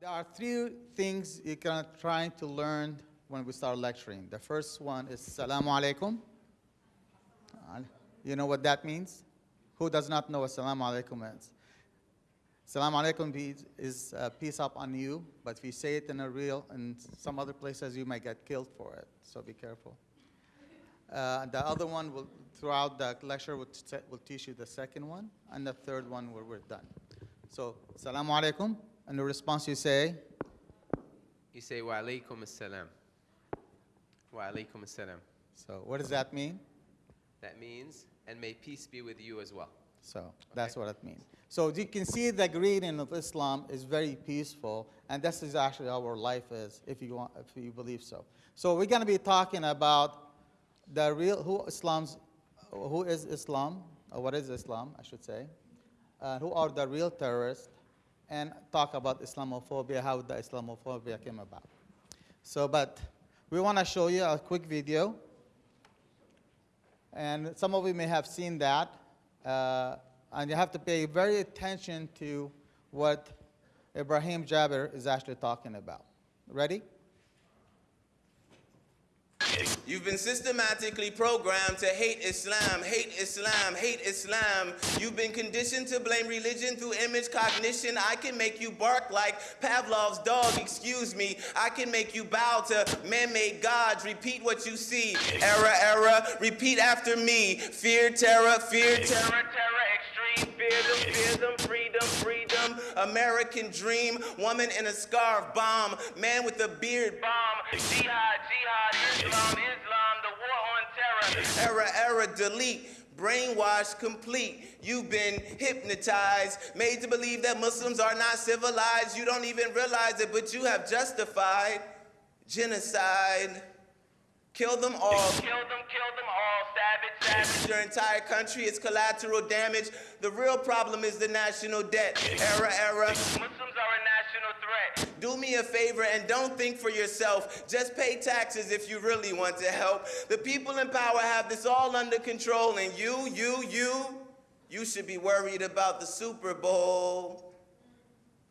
There are three things you're gonna try to learn when we start lecturing. The first one is Assalamu alaikum. You know what that means? Who does not know what Assalamu alaikum means? Assalamu alaikum is- is uh, peace up on you, but if you say it in a real, in some other places, you might get killed for it, so be careful. Uh, the other one will, throughout the lecture, will, will teach you the second one, and the third one where we're done. So, Assalamu alaikum, and the response you say, You say, Wa alaikum assalam. Wa alaikum assalam. so what does that mean? That means, and may peace be with you as well. So that's what it means. So you can see the greeting of Islam is very peaceful, and this is actually how our life is, if you want, if you believe so. So we're going to be talking about the real who Islam's, who is Islam, or what is Islam, I should say, who are the real terrorists, and talk about Islamophobia, how the Islamophobia came about. So, but we want to show you a quick video. And some of you may have seen that. Uh, and you have to pay very attention to what Ibrahim Jabir is actually talking about. Ready? You've been systematically programmed to hate Islam, hate Islam, hate Islam. You've been conditioned to blame religion through image cognition. I can make you bark like Pavlov's dog, excuse me. I can make you bow to man made gods. Repeat what you see. Error, error, repeat after me. Fear, terror, fear, terror, terror, extreme. Fear them, fear them, freedom, freedom. American dream. Woman in a scarf, bomb. Man with a beard, bomb. Jihad, jihad, Islam, Islam, the war on terror. Error, error, delete. Brainwashed, complete. You've been hypnotized, made to believe that Muslims are not civilized. You don't even realize it, but you have justified genocide. Kill them all. Kill them, kill them all. Savage, savage. Your entire country is collateral damage. The real problem is the national debt. Error, error. Muslims are a national threat. Do me a favor and don't think for yourself. Just pay taxes if you really want to help. The people in power have this all under control, and you, you, you, you should be worried about the Super Bowl.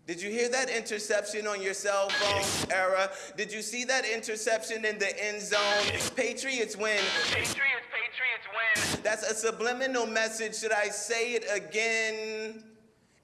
Did you hear that interception on your cell phone, era? Did you see that interception in the end zone? Patriots win. Patriots, Patriots win. That's a subliminal message. Should I say it again?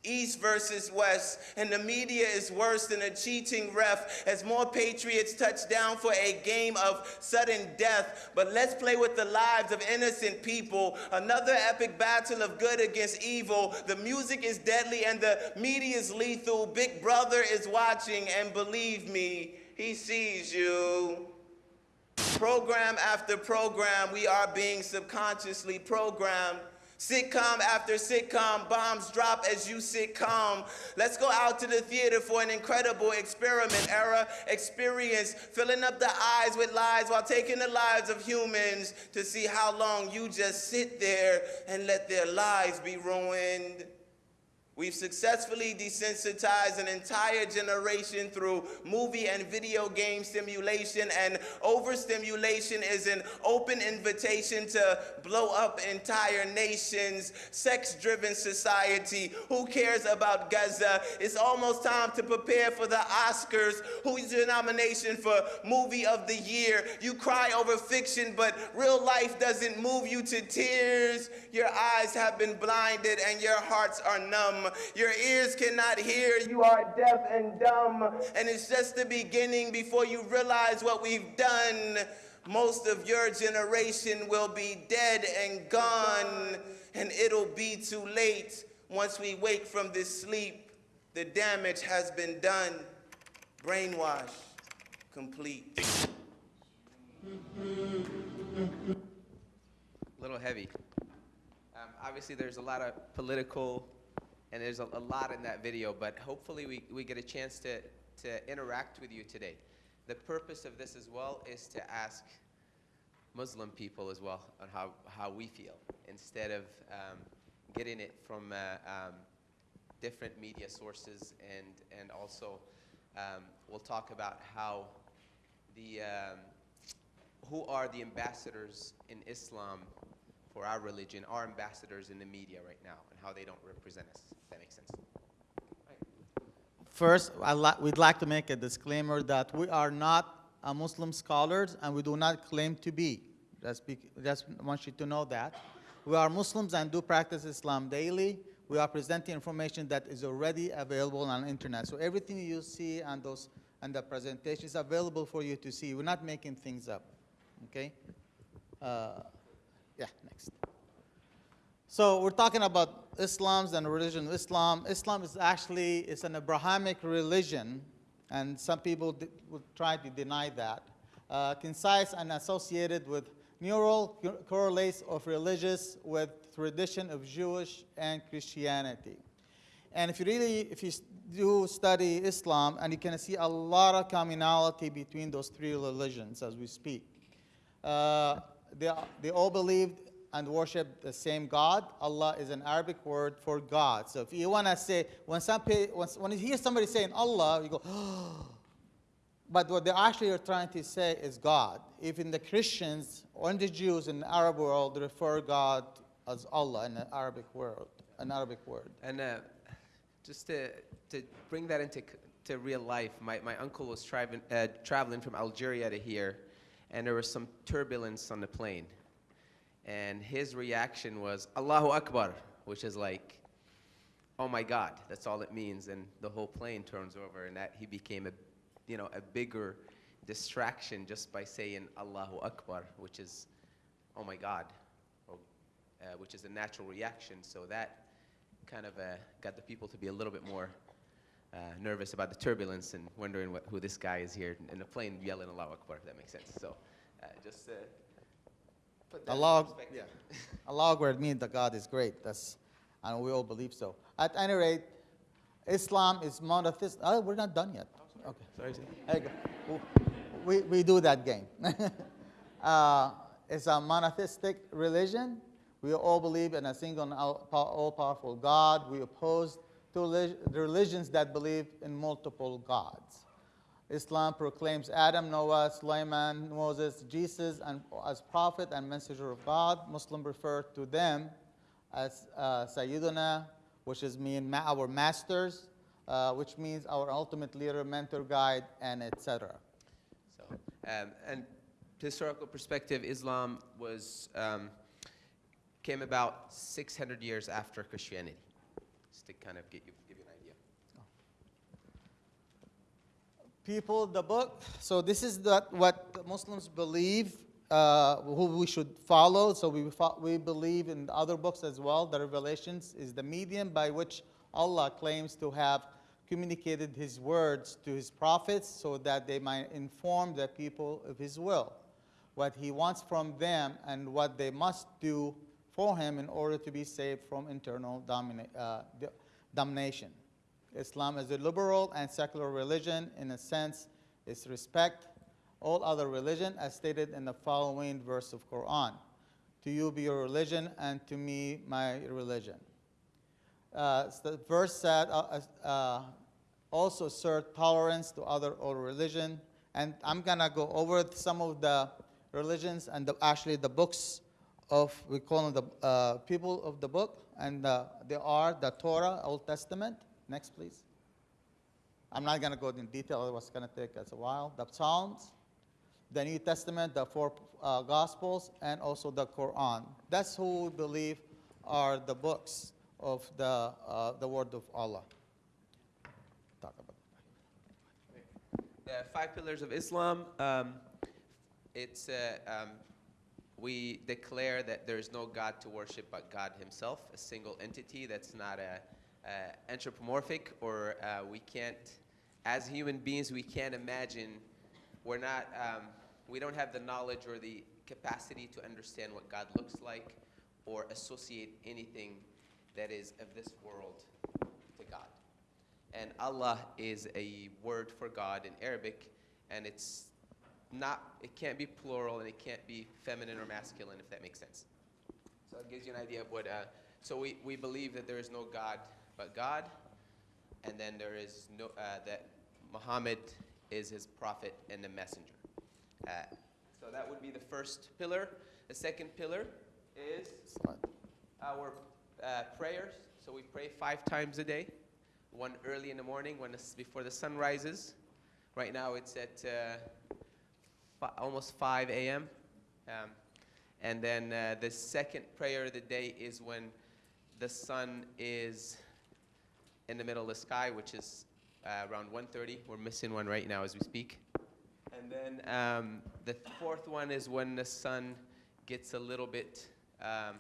East versus West, and the media is worse than a cheating ref as more Patriots touch down for a game of sudden death. But let's play with the lives of innocent people. Another epic battle of good against evil. The music is deadly and the media is lethal. Big Brother is watching, and believe me, he sees you. Program after program, we are being subconsciously programmed. Sitcom after sitcom, bombs drop as you sit calm. Let's go out to the theater for an incredible experiment era experience, filling up the eyes with lies while taking the lives of humans to see how long you just sit there and let their lives be ruined. We've successfully desensitized an entire generation through movie and video game stimulation, and overstimulation is an open invitation to blow up entire nations. Sex driven society. Who cares about Gaza? It's almost time to prepare for the Oscars. Who's your nomination for Movie of the Year? You cry over fiction, but real life doesn't move you to tears. Your eyes have been blinded and your hearts are numb. Your ears cannot hear. You are deaf and dumb. And it's just the beginning before you realize what we've done. Most of your generation will be dead and gone, and it'll be too late once we wake from this sleep. The damage has been done. Brainwash complete. A little heavy. Um, obviously, there's a lot of political, and there's a, a lot in that video, but hopefully we, we get a chance to, to interact with you today. The purpose of this as well is to ask Muslim people as well on how, how we feel, instead of um, getting it from uh, um, different media sources, and, and also um, we'll talk about how the, um, who are the ambassadors in Islam for our religion, our ambassadors in the media right now, and how they don't represent us. If that makes sense. First, I li- we'd like to make a disclaimer that we are not Muslim scholars and we do not claim to be. Just, be, just want you to know that. We are Muslims and do practice Islam daily. We are presenting information that is already available on the internet. So everything you see on those and the presentation is available for you to see. We're not making things up. Okay? Uh, yeah, next. So we're talking about Islam's and religion of Islam. Islam is actually it's an Abrahamic religion, and some people would try to deny that. Uh, concise and associated with neural co- correlates of religious with tradition of Jewish and Christianity. And if you really, if you do study Islam, and you can see a lot of commonality between those three religions as we speak. Uh, they, they all believed and worship the same God. Allah is an Arabic word for God. So if you want to say, when, some, when, when you hear somebody saying Allah, you go, but what they actually are trying to say is God. Even the Christians or the Jews in the Arab world refer God as Allah in the Arabic world, an Arabic word. And uh, just to, to bring that into to real life, my, my uncle was traveling, uh, traveling from Algeria to here, and there was some turbulence on the plane. And his reaction was, Allahu Akbar, which is like, oh my God, that's all it means. And the whole plane turns over, and that he became a, you know, a bigger distraction just by saying Allahu Akbar, which is, oh my God, or, uh, which is a natural reaction. So that kind of uh, got the people to be a little bit more nervous about the turbulence and wondering what, who this guy is here in the plane yelling Allahu Akbar, if that makes sense. So uh, just uh, put that in Allah, perspective. yeah. Allah Akbar means that God is great. That's, and we all believe so. At any rate, Islam is monotheistic. Oh, we're not done yet. Okay. Sorry, sir. There you go. We, we do that game. uh, it's a monotheistic religion. We all believe in a single all all powerful God. We oppose to religions that believe in multiple gods. Islam proclaims Adam, Noah, Sulaiman, Moses, Jesus and, as prophet and messenger of God. Muslims refer to them as uh, Sayyiduna, which is mean ma- our masters, uh, which means our ultimate leader, mentor, guide, and etc. So, um, and historical perspective, Islam was um, came about 600 years after Christianity. Just to kind of get you, give you an idea. people the book. So this is the, what Muslims believe, uh, who we should follow. So we, we believe in other books as well. The Revelations is the medium by which Allah claims to have communicated His words to His prophets so that they might inform the people of His will, what He wants from them, and what they must do for Him in order to be saved from internal uh, d- domination. Islam is a liberal and secular religion in a sense is respect all other religion as stated in the following verse of Quran. To you be your religion and to me my religion. Uh, so the verse said uh, uh, also serve tolerance to other all religion. And I'm gonna go over some of the religions and the, actually the books of we call them the uh, people of the book, and uh, they are the Torah, Old Testament. Next, please. I'm not gonna go in detail. It was gonna take us a while. The Psalms, the New Testament, the four uh, Gospels, and also the Quran. That's who we believe are the books of the, uh, the Word of Allah. Talk about The five pillars of Islam. Um, it's uh, um, we declare that there is no God to worship but God Himself, a single entity that's not a, a anthropomorphic, or uh, we can't, as human beings, we can't imagine. We're not. Um, we don't have the knowledge or the capacity to understand what God looks like, or associate anything that is of this world to God. And Allah is a word for God in Arabic, and it's not, it can't be plural and it can't be feminine or masculine, if that makes sense. So it gives you an idea of what, uh, so we, we believe that there is no God but God, and then there is no, uh, that Muhammad is his prophet and the messenger. Uh, so that would be the first pillar. The second pillar is our uh, prayers. So we pray five times a day. one early in the morning when before the sun rises. Right now it's at uh, almost 5 a.m. Um, and then uh, the second prayer of the day is when the sun is in the middle of the sky, which is uh, around 1:30. We're missing one right now as we speak. And then um, the fourth one is when the sun gets a little bit um,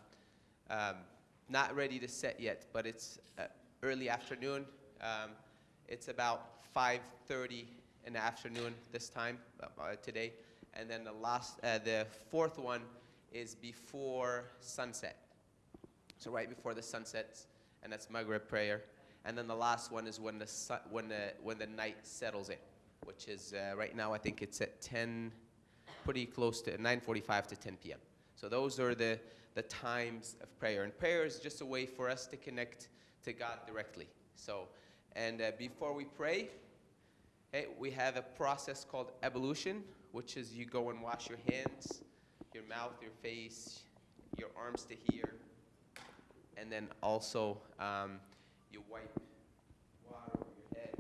um, not ready to set yet, but it's uh, early afternoon. Um, it's about 5:30 in the afternoon this time uh, uh, today. And then the last, uh, the fourth one is before sunset. So right before the sun sets, and that's Maghrib prayer. And then the last one is when the sun, when the when the night settles in, which is uh, right now I think it's at 10, pretty close to 9:45 to 10 p.m. So those are the the times of prayer, and prayer is just a way for us to connect to God directly. So, and uh, before we pray, hey, we have a process called ablution, which is you go and wash your hands, your mouth, your face, your arms to here, and then also um, you wipe water over your head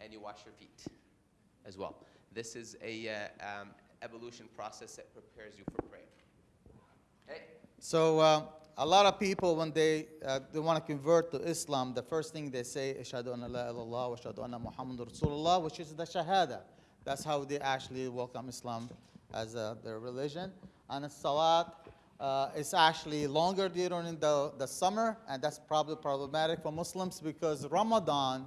and you wash your feet as well. This is a uh, um, ablution process that prepares you for prayer. Okay? So uh, a lot of people, when they, uh, they want to convert to Islam, the first thing they say, Ashhadu anna la ilaha wa ashhadu anna Muhammadur Rasulullah, which is the Shahada. That's how they actually welcome Islam as uh, their religion. And the Salat uh, is actually longer during the, the summer, and that's probably problematic for Muslims because Ramadan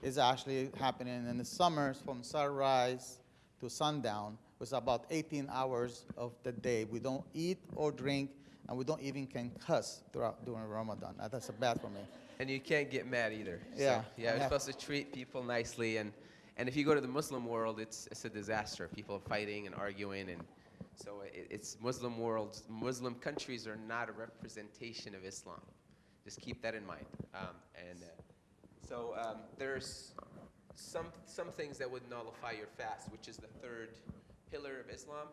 is actually happening in the summers from sunrise to sundown. It's about 18 hours of the day. We don't eat or drink, and we don't even can cuss throughout during Ramadan. That's bad for me. And you can't get mad either. So, Yeah, yeah, I you're supposed to treat people nicely. And, and if you go to the Muslim world, it's, it's a disaster. People are fighting and arguing. And so it, it's Muslim worlds, Muslim countries are not a representation of Islam. Just keep that in mind. Um, and uh, so um, there's some, some things that would nullify your fast, which is the third pillar of Islam.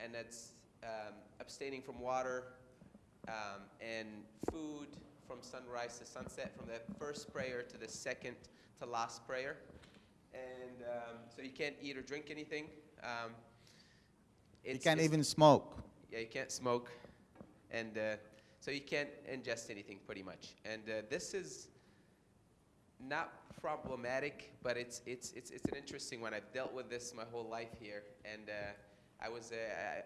And that's um, abstaining from water, um, and food from sunrise to sunset, from the first prayer to the second to last prayer. And um, so you can't eat or drink anything. Um, You can't even smoke. yeah, you can't smoke, and uh, so you can't ingest anything pretty much. And uh, this is not problematic, but it's it's it's it's an interesting one. I've dealt with this my whole life here, and uh, I was uh,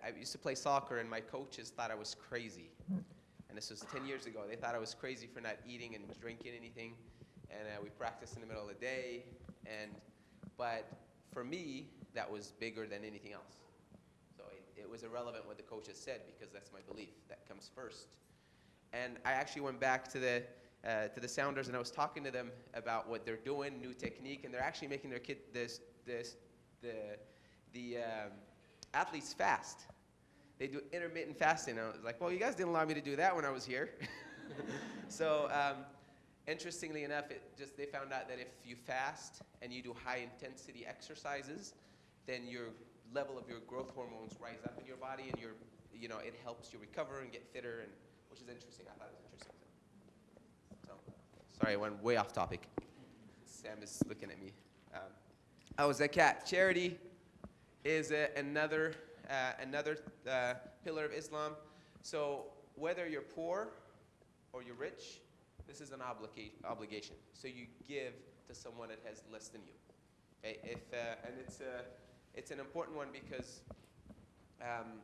I, I used to play soccer, and my coaches thought I was crazy. And this was 10 years ago. They thought I was crazy for not eating and drinking anything, and uh, we practiced in the middle of the day. And but for me, that was bigger than anything else. So it, it was irrelevant what the coaches said because that's my belief. That comes first. And I actually went back to the uh, to the Sounders and I was talking to them about what they're doing, new technique, and they're actually making their kid this this the the um, athletes fast. They do intermittent fasting. And I was like, well, you guys didn't allow me to do that when I was here. so um, interestingly enough, it just they found out that if you fast and you do high intensity exercises, then your level of your growth hormones rise up in your body, and your you know it helps you recover and get fitter, and which is interesting. I thought it was interesting. So, sorry, I went way off topic. Sam is looking at me. Um, oh, zakat charity is a, another uh, another uh, pillar of Islam. So whether you're poor or you're rich, this is an obliga- obligation. So you give to someone that has less than you. Okay? If uh, and it's a it's an important one because um,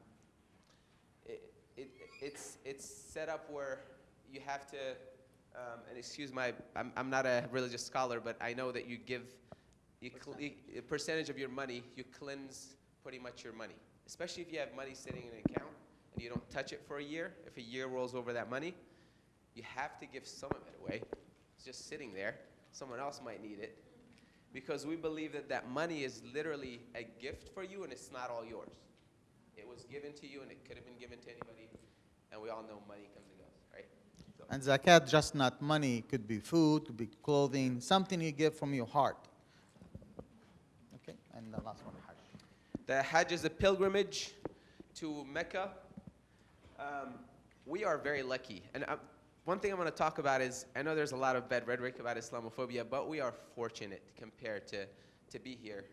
it, it, it's it's set up where you have to. Um, and excuse my, I'm, I'm not a religious scholar, but I know that you give you a percentage of your money, you cleanse pretty much your money. Especially if you have money sitting in an account and you don't touch it for a year. If a year rolls over that money, you have to give some of it away. It's just sitting there. Someone else might need it. Because we believe that that money is literally a gift for you and it's not all yours. It was given to you and it could have been given to anybody. And we all know money comes and goes, right? So- And zakat, just not money, it could be food, could be clothing, something you give from your heart. Okay, and the last one, Hajj. The Hajj is a pilgrimage to Mecca. Um, we are very lucky. And uh, one thing I'm going to talk about is I know there's a lot of bad rhetoric about Islamophobia, but we are fortunate compared to, to be here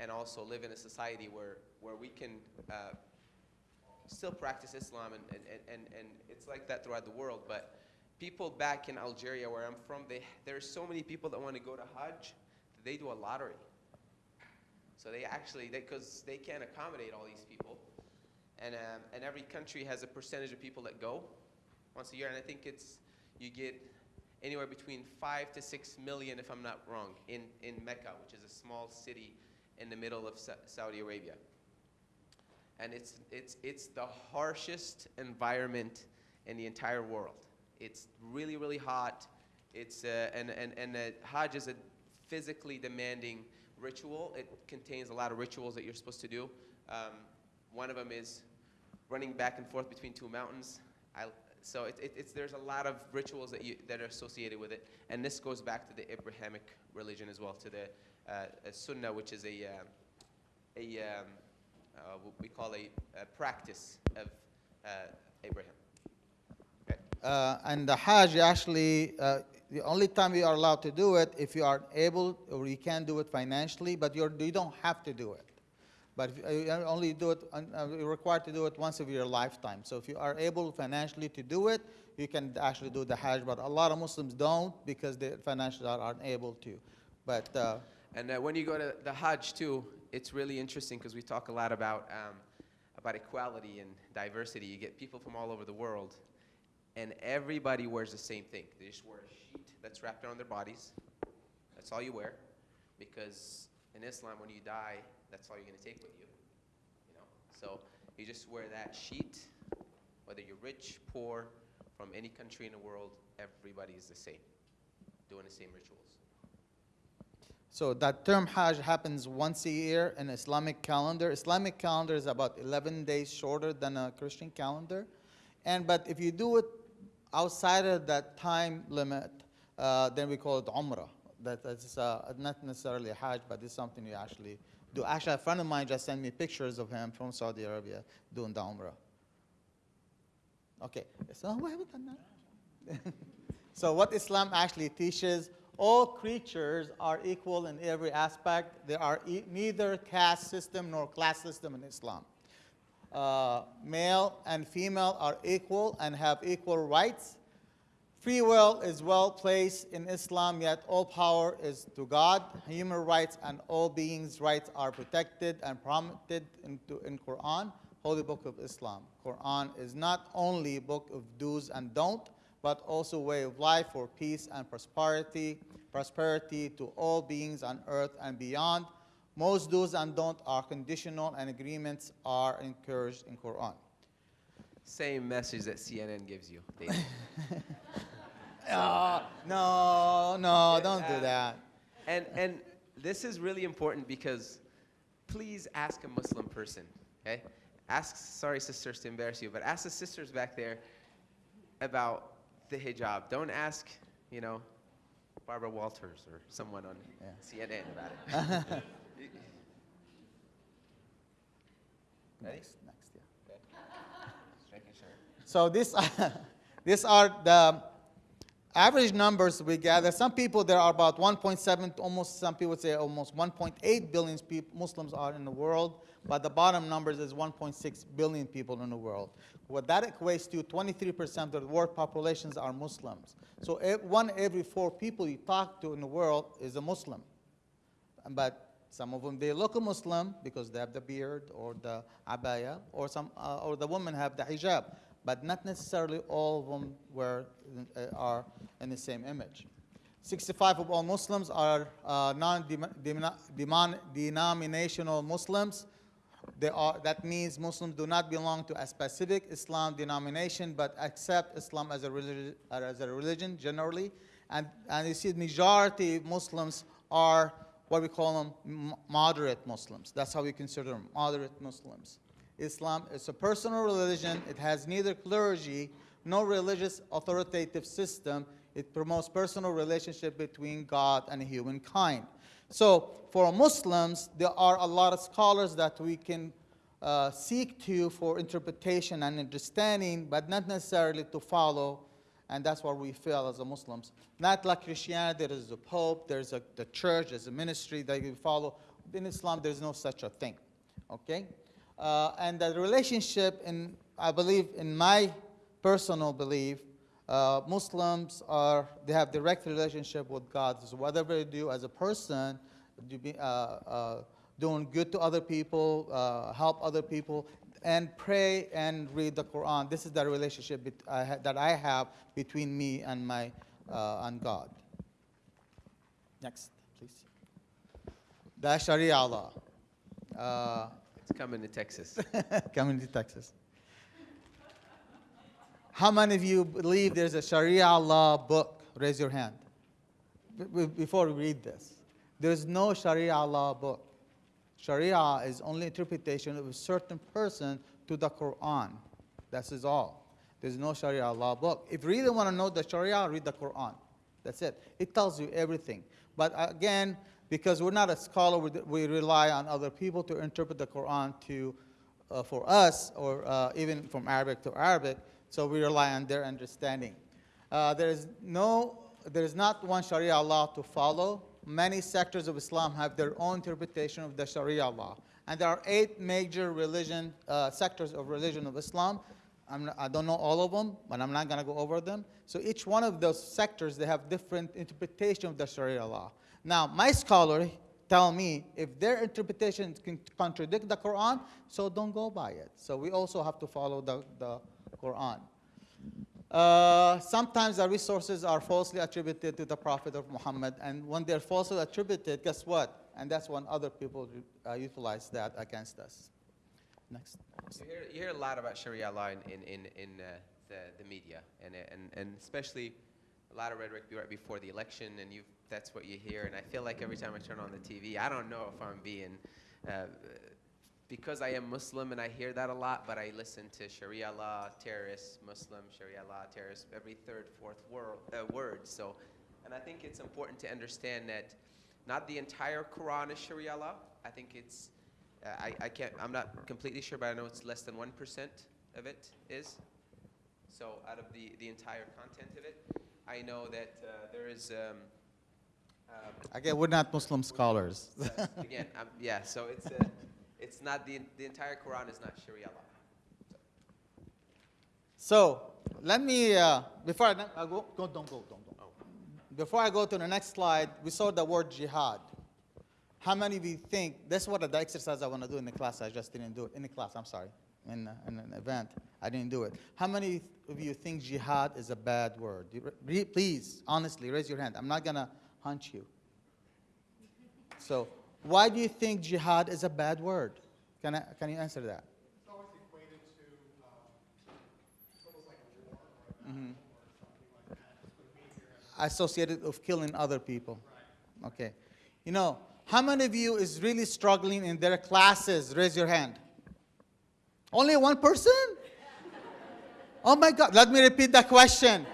and also live in a society where, where we can uh, still practice Islam, and, and, and, and it's like that throughout the world. But people back in Algeria, where I'm from, they, there are so many people that want to go to Hajj, that they do a lottery. So they actually, because they, can't accommodate all these people. And, um, and every country has a percentage of people that go once a year. And I think it's, you get anywhere between five to six million, if I'm not wrong, in, in Mecca, which is a small city in the middle of Sa- Saudi Arabia. And it's, it's, it's the harshest environment in the entire world. It's really, really hot. It's, uh, and and, and uh, Hajj is a physically demanding ritual. It contains a lot of rituals that you're supposed to do. Um, one of them is running back and forth between two mountains. I, so it, it, it's, there's a lot of rituals that, you, that are associated with it. And this goes back to the Abrahamic religion as well, to the uh, Sunnah, which is a, uh, a um, uh, what we call a, a practice of uh, Abraham. Uh, and the Hajj actually, uh, the only time you are allowed to do it if you are able or you can do it financially, but you're, you don't have to do it. But you only do it, uh, you're required to do it once of your lifetime. So if you are able financially to do it, you can actually do the Hajj. But a lot of Muslims don't because they financially aren't able to. But uh, And uh, when you go to the Hajj too, it's really interesting because we talk a lot about um, about equality and diversity. You get people from all over the world, and everybody wears the same thing. They just wear a sheet that's wrapped around their bodies. That's all you wear, because in Islam, when you die, that's all you're going to take with you. You know, so you just wear that sheet, whether you're rich, poor, from any country in the world. Everybody is the same, doing the same rituals. So that term Hajj happens once a year in Islamic calendar. Islamic calendar is about 11 days shorter than a Christian calendar. And but if you do it outside of that time limit, uh, then we call it Umrah. That is uh, not necessarily a Hajj, but it's something you actually do. Actually, a friend of mine just sent me pictures of him from Saudi Arabia doing the Umrah. Okay, so so what Islam actually teaches all creatures are equal in every aspect. There are e neither caste system nor class system in Islam. Uh, male and female are equal and have equal rights. Free will is well placed in Islam, yet all power is to God. Human rights and all beings' rights are protected and promoted into, in Quran, Holy Book of Islam. Quran is not only a book of do's and don't, but also way of life for peace and prosperity, prosperity to all beings on earth and beyond. Most do's and don't are conditional and agreements are encouraged in Quran. Same message that CNN gives you. Oh, no, no, don't do that. and and this is really important because please ask a Muslim person, okay? Ask sorry sisters to embarrass you, but ask the sisters back there about the hijab. Don't ask, you know, Barbara Walters or someone on Yeah. CNN about it. Ready? Next, next, yeah. Making sure. So this, these are the average numbers we gather. Some people, there are about 1.7, almost, some people say almost 1.8 billion peop Muslims are in the world, but the bottom numbers is 1.6 billion people in the world. What that equates to, 23% of the world populations are Muslims. So one every four people you talk to in the world is a Muslim. But some of them they look a Muslim because they have the beard or the abaya, or some uh, or the women have the hijab, but not necessarily all of them wear uh, are in the same image. 65 of all Muslims are uh, non-denominational Muslims. They are, that means Muslims do not belong to a specific Islam denomination, but accept Islam as a religion, as a religion generally. And, and you see, the majority of Muslims are what we call them moderate Muslims. That's how we consider them, moderate Muslims. Islam is a personal religion. It has neither clergy nor religious authoritative system. It promotes personal relationship between God and humankind. So for Muslims, there are a lot of scholars that we can uh, seek to for interpretation and understanding, but not necessarily to follow and that's what we feel as a Muslims. Not like Christianity, there is a pope, there's a the church, there's a ministry that you follow. In Islam, there's no such a thing. Okay, uh, and the relationship, in I believe, in my personal belief, uh, Muslims are they have direct relationship with God. So whatever you do as a person, be, uh, uh, doing good to other people, uh, help other people, and pray and read the Quran. This is the relationship I ha- that I have between me and my uh, and God. Next, please. The Sharia law. It's coming to Texas. coming to Texas. How many of you believe there's a Sharia law book? Raise your hand. B- before we read this, there's no Sharia law book. Sharia is only interpretation of a certain person to the Quran. That is all. There's no Sharia law book. If you really want to know the Sharia, read the Quran. That's it. It tells you everything. But again, because we're not a scholar, we, rely on other people to interpret the Quran to, uh, for us, or uh, even from Arabic to Arabic. So we rely on their understanding. Uh, there is no, there is not one Sharia law to follow. Many sectors of Islam have their own interpretation of the Sharia law. And there are eight major religion, uh, sectors of religion of Islam. I don't know all of them, but I'm not going to go over them. So each one of those sectors, they have different interpretation of the Sharia law. Now, my scholar tell me if their interpretation can contradict the Quran, so don't go by it. So we also have to follow the, the Quran. Uh, sometimes the resources are falsely attributed to the Prophet of Muhammad, and when they're falsely attributed, guess what? And that's when other people uh, utilize that against us. Next. You hear, you hear a lot about Sharia law in, in, in, in uh, the, the media, and, and, and especially a lot of rhetoric right before the election, and you that's what you hear. And I feel like every time I turn on the TV, I don't know if I'm being, uh, because I am Muslim and I hear that a lot, but I listen to Sharia law, terrorists, Muslim, Sharia law, terrorists, every third, fourth word, uh, word. So, and I think it's important to understand that not the entire Quran is Sharia law. I think it's uh, I, I can't, I'm not completely sure, but I know it's less than 1% of it is. So out of the, the entire content of it, I know that uh, there is, um, um, Again, we're not Muslim scholars. again, um, yeah, so it's, uh, it's not, the, the entire Quran is not Sharia law. So let me, uh, before I, I go, go, don't go, don't go. Before I go to the next slide, we saw the word jihad. How many of you think, that's what the exercise I want to do in the class, I just didn't do it, in the class, I'm sorry, in, in an event, I didn't do it. How many of you think jihad is a bad word? Please, honestly, raise your hand. I'm not going to hunt you. So why do you think jihad is a bad word? Can, I, can you answer that? It's always equated to, um, like war or a battle like that. It's going to be here. associated of killing other people. Okay. You know, how many of you is really struggling in their classes? Raise your hand. Only one person? Oh my God. Let me repeat the question.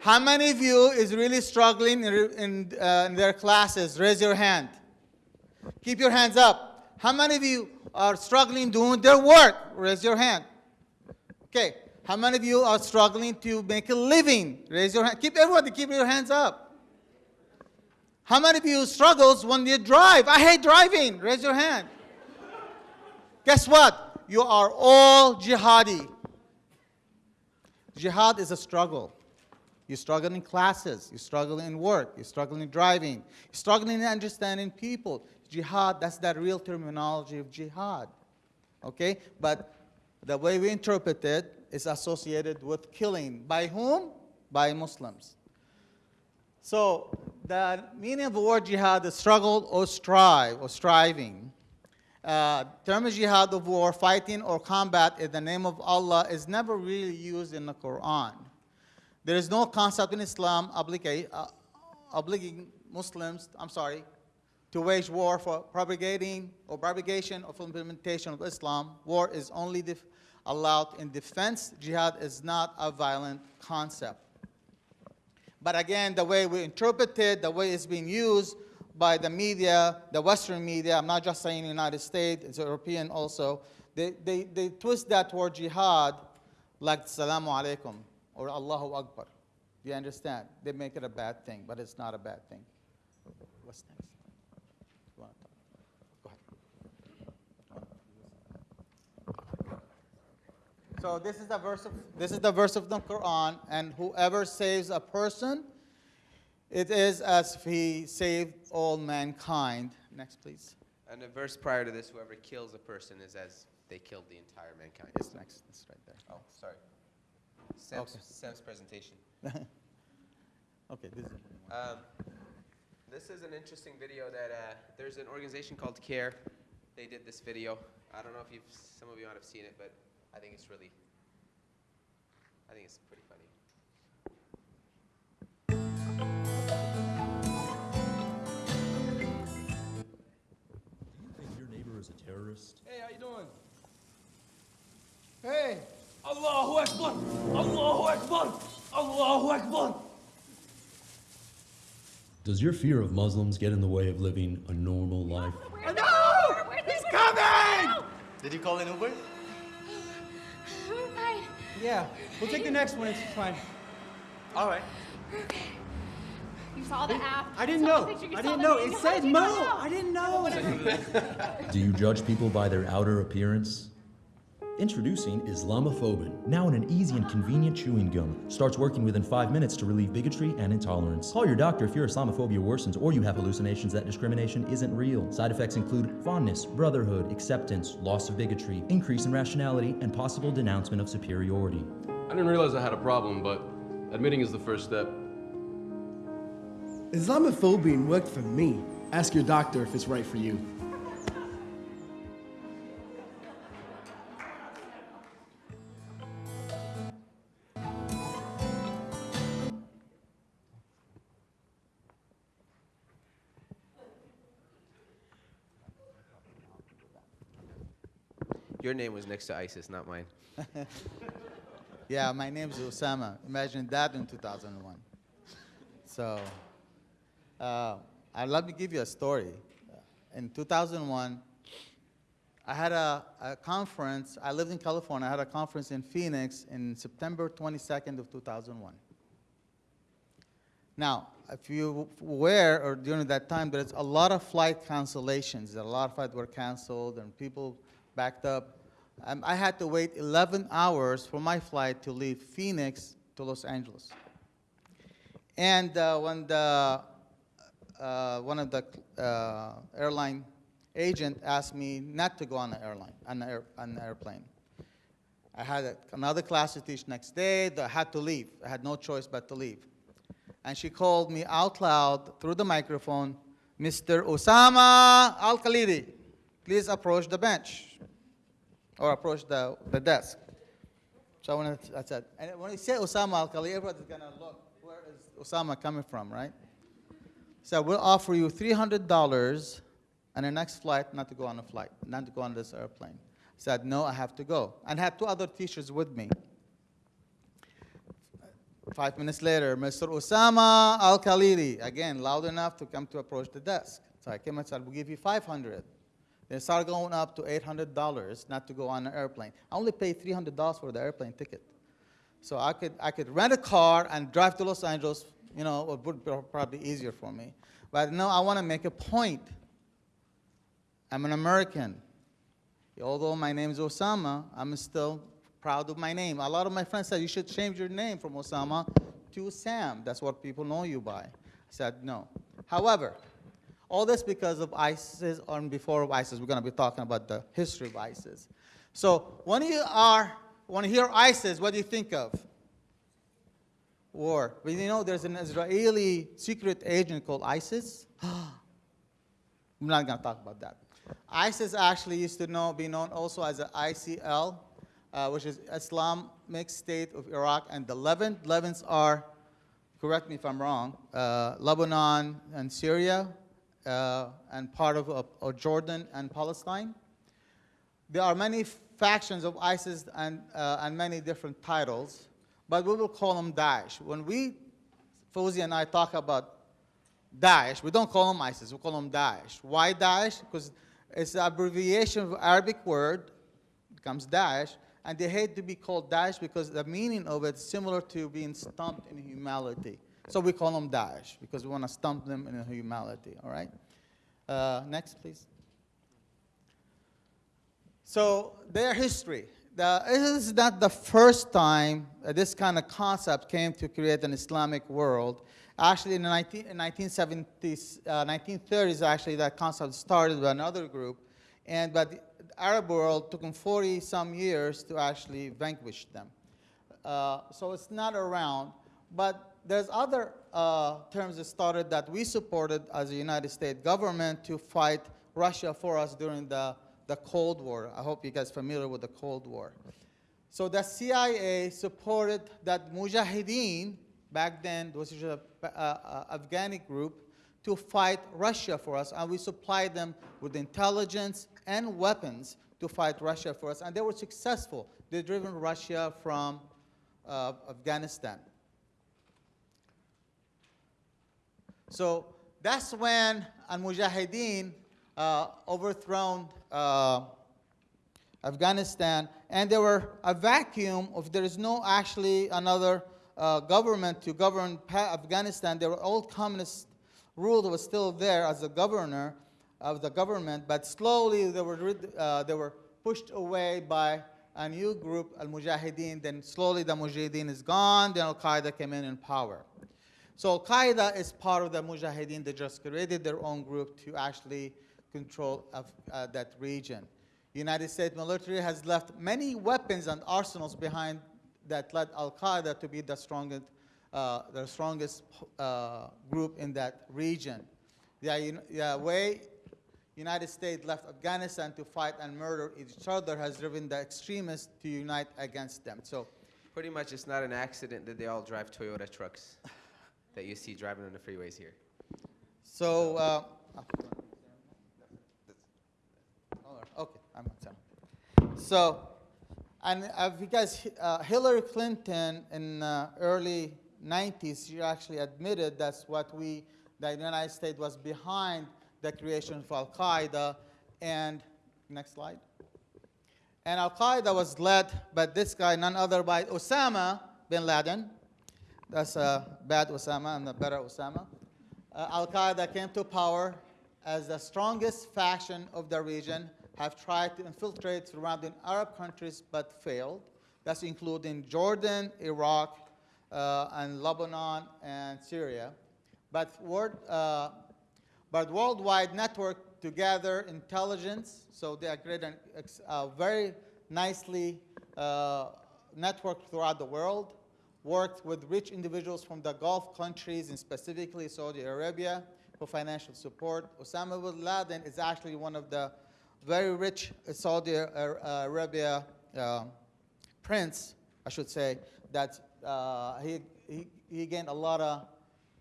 How many of you is really struggling in, in, uh, in their classes? Raise your hand. Keep your hands up. How many of you are struggling doing their work? Raise your hand. Okay. How many of you are struggling to make a living? Raise your hand. Keep everybody keep your hands up. How many of you struggles when you drive? I hate driving. Raise your hand. Guess what? You are all jihadi. Jihad is a struggle. You struggle in classes, you struggle in work, you struggle in driving, you struggle in understanding people. Jihad, that's that real terminology of jihad. Okay? But the way we interpret it is associated with killing. By whom? By Muslims. So the meaning of the word jihad is struggle or strive or striving. Uh, term jihad of war, fighting or combat in the name of Allah is never really used in the Quran. There is no concept in Islam obliga- uh, obligating Muslims, I'm sorry, to wage war for propagating or propagation of implementation of Islam. War is only allowed in defense. Jihad is not a violent concept. But again, the way we interpret it, the way it's being used by the media, the Western media, I'm not just saying the United States, it's European also, they, they, they twist that word jihad like Salamu Alaikum or Allahu Akbar. Do you understand? They make it a bad thing, but it's not a bad thing. What's next? So this is the verse of this is the verse of the Quran, and whoever saves a person, it is as if he saved all mankind. Next, please. And the verse prior to this, whoever kills a person is as they killed the entire mankind. It's next. It's right there. Oh, sorry. Sam's, Okay. Sam's presentation. Okay, this is. Um, this is an interesting video that uh, there's an organization called CAIR. They did this video. I don't know if you've, some of you might have seen it, but I think it's really, I think it's pretty funny. Terrorist? Hey, how you doing? Hey, Allahu Akbar! Allahu Akbar! Allahu Akbar! Does your fear of Muslims get in the way of living a normal life? Where no! He's coming! Did you call an Uber? We're fine. Yeah, we'll take the next one. It's fine. All right. We're okay. You saw the app. I didn't know. the picture, you I didn't know. It said did Mo. I didn't know. Do you judge people by their outer appearance? Introducing Islamophobin, now in an easy and convenient chewing gum. Starts working within five minutes to relieve bigotry and intolerance. Call your doctor if your Islamophobia worsens or you have hallucinations that discrimination isn't real. Side effects include fondness, brotherhood, acceptance, loss of bigotry, increase in rationality, and possible denouncement of superiority. I didn't realize I had a problem, but admitting is the first step. Islamophobin worked for me. Ask your doctor if it's right for you. Your name was next to ISIS, not mine. Yeah, my name's Osama. Imagine that in 2001. So, uh, uh, let me give you a story. In 2001, I had a, a conference. I lived in California. I had a conference in Phoenix in September 22nd of 2001. Now, if you were or during that time, there's a lot of flight cancellations. A lot of flights were canceled and people backed up. Um, I had to wait 11 hours for my flight to leave Phoenix to Los Angeles. And uh, when the, uh, one of the uh, airline agent asked me not to go on an airline, on an, air, on an airplane. I had a, another class to teach next day. I had to leave. I had no choice but to leave. And she called me out loud through the microphone, Mr. Osama Al Khalidi, please approach the bench or approach the, the desk. So when I said, and when you say Osama Al Khalidi, everybody's gonna look, where is Osama coming from, right? So we'll offer you $300 and the next flight not to go on a flight, not to go on this airplane. Said, no, I have to go. And had two other teachers with me. Five minutes later, Mr. Osama Al Khalidi, again, loud enough to come to approach the desk. So I came and said, we'll give you 500. Then it started going up to $800 not to go on an airplane. I only paid $300 for the airplane ticket. So I could, I could rent a car and drive to Los Angeles, you know, it would be probably easier for me. But no, I want to make a point. I'm an American. Although my name is Osama, I'm still proud of my name. A lot of my friends said, you should change your name from Osama to Sam. That's what people know you by. I said, no. However, all this because of ISIS or before ISIS. We're going to be talking about the history of ISIS. So when you are, when you hear ISIS, what do you think of? War. But you know there's an Israeli secret agent called ISIS? I'm not going to talk about that. ISIS actually used to know, be known also as the ISIL, uh, which is Islamic State of Iraq and the Levant. Levants are, correct me if I'm wrong, uh, Lebanon and Syria, uh, and part of, of, Jordan and Palestine. There are many factions of ISIS and, uh, and many different titles, but we will call them Daesh. When we, Fawzi and I talk about Daesh, we don't call them ISIS, we call them Daesh. Why Daesh? Because it's an abbreviation of Arabic word, becomes Daesh, And they hate to be called Daesh because the meaning of it is similar to being stumped in humility. So we call them Daesh because we want to stump them in humility, all right? Uh, next, please. So their history. This is not the first time this kind of concept came to create an Islamic world. Actually, in the 19, 1970s, uh, 1930s, actually, that concept started with another group. And, but the Arab world took them 40 some years to actually vanquish them. Uh, so it's not around. But there's other uh, terms that started that we supported as a United States government to fight Russia for us during the, the Cold War. I hope you guys familiar with the Cold War. So the CIA supported that Mujahideen, back then, was a uh, uh, Afghani group, to fight Russia for us, and we supplied them with intelligence and weapons to fight Russia for us, and they were successful. They driven Russia from uh, Afghanistan. So that's when Al-Mujahideen overthrown uh, Afghanistan, and there were a vacuum of there is no actually another uh, government to govern Afghanistan. There were old communist rule that was still there as a governor of the government, but slowly they were, uh, they were pushed away by a new group, Al-Mujahideen. Then slowly the Mujahideen is gone, then Al-Qaeda came in in power. So Al-Qaeda is part of the Mujahideen. They just created their own group to actually control of, uh, that region. United States military has left many weapons and arsenals behind that led Al-Qaeda to be the strongest, uh, the strongest uh, group in that region. The, the way United States left Afghanistan to fight and murder each other has driven the extremists to unite against them. So pretty much it's not an accident that they all drive Toyota trucks that you see driving on the freeways here. So, uh, okay, I'm on So, and uh, because uh, Hillary Clinton in uh, early 90s, she actually admitted that's what we, the United States was behind the creation of Al-Qaeda. And next slide. And Al-Qaeda was led by this guy, none other by Osama bin Laden. That's a bad Osama and a better Osama. Uh, Al-Qaeda came to power as the strongest faction of the region, have tried to infiltrate surrounding Arab countries but failed. That's including Jordan, Iraq, uh, and Lebanon and Syria. But, word, uh, but worldwide network to gather intelligence, so they are a very nicely uh, networked throughout the world, worked with rich individuals from the Gulf countries and specifically Saudi Arabia for financial support. Osama bin Laden is actually one of the very rich Saudi Arabia uh, prince, I should say, that uh, he, he, he, gained a lot of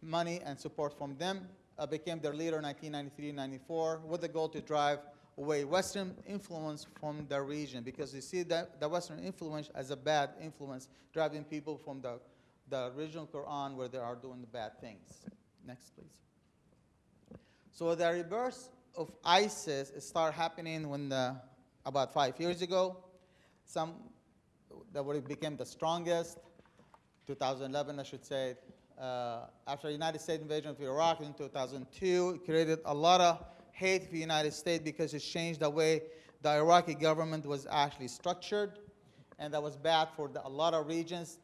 money and support from them, uh, became their leader in 1993-94 with the goal to drive away Western influence from the region because you see that the Western influence as a bad influence, driving people from the, the original Quran where they are doing the bad things. Next, please. So the reverse of ISIS started happening when the, about five years ago. Some that became the strongest, 2011 I should say, uh, after the United States invasion of Iraq in 2002, it created a lot of hate for the United States because it changed the way the Iraqi government was actually structured, and that was bad for the, a lot of regions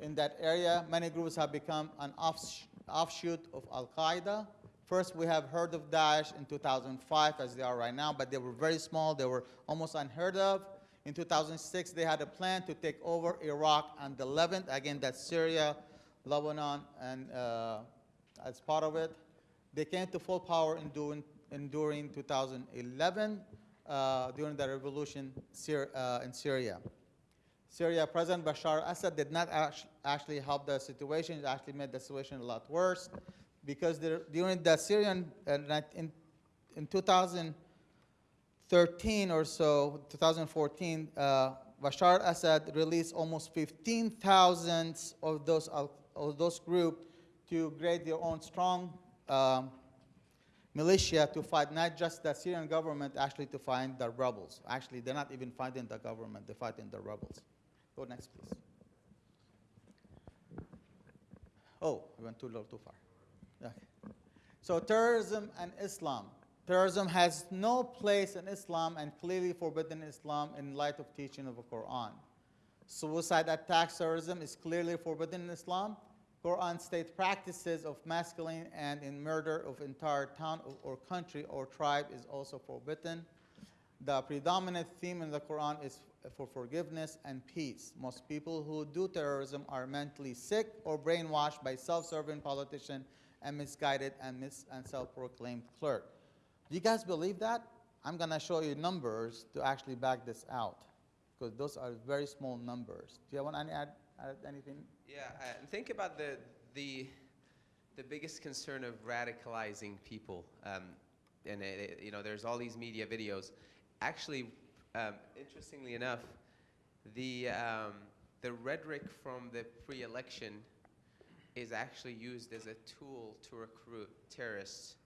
in that area. Many groups have become an offsh offshoot of Al-Qaeda. First, we have heard of Daesh in 2005, as they are right now, but they were very small. They were almost unheard of. In 2006, they had a plan to take over Iraq and the Levant. Again, that's Syria, Lebanon, and uh, as part of it. They came to full power in in, during 2011 uh, during the revolution Syri uh, in Syria. Syria, President Bashar assad did not actually help the situation. It actually made the situation a lot worse because there, during the Syrian, uh, in, in 2013 or so, 2014, uh, Bashar Assad released almost 15,000 of those, of those groups to create their own strong um, militia to fight not just the Syrian government, actually to find the rebels. Actually, they're not even fighting the government, they're fighting the rebels. Go next, please. Oh, I went too low, too far. Okay. So terrorism and Islam. Terrorism has no place in Islam and clearly forbidden in Islam in light of teaching of the Quran. Suicide attack terrorism is clearly forbidden in Islam. Quran state practices of masculine and in murder of entire town or- country or tribe is also forbidden. The predominant theme in the Quran is for forgiveness and peace. Most people who do terrorism are mentally sick or brainwashed by self-serving politician and misguided and, mis- and self-proclaimed clerk. Do you guys believe that? I'm going to show you numbers to actually back this out because those are very small numbers. Do you want to add, add anything? Yeah, uh, think about the, the, the biggest concern of radicalizing people. Um, and, it, it- you know, there's all these media videos. Actually, um, interestingly enough, the, um, the rhetoric from the pre-election is actually used as a tool to recruit terrorists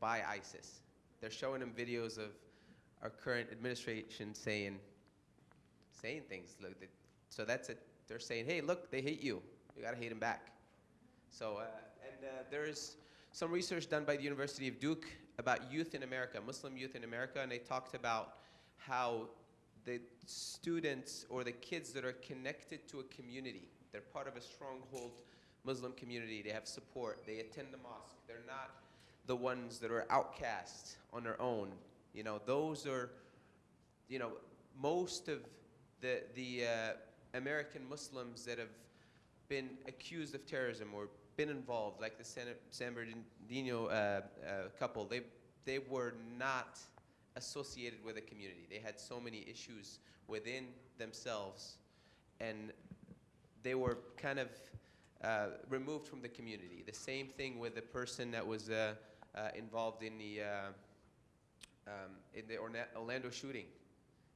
by ISIS. They're showing them videos of our current administration saying, saying things. So that's it. They're saying, hey, look, they hate you. You gotta hate them back. So, uh, and uh, there's some research done by the University of Duke about youth in America, Muslim youth in America, and they talked about how the students or the kids that are connected to a community, they're part of a stronghold Muslim community, they have support, they attend the mosque, they're not the ones that are outcast on their own. You know, those are, you know, most of the, the uh, American Muslims that have been accused of terrorism or been involved, like the San, San Bernardino uh, uh, couple, they, they were not associated with a community. They had so many issues within themselves, and they were kind of uh, removed from the community. The same thing with the person that was uh, uh, involved in the uh, um, in the Orlando shooting.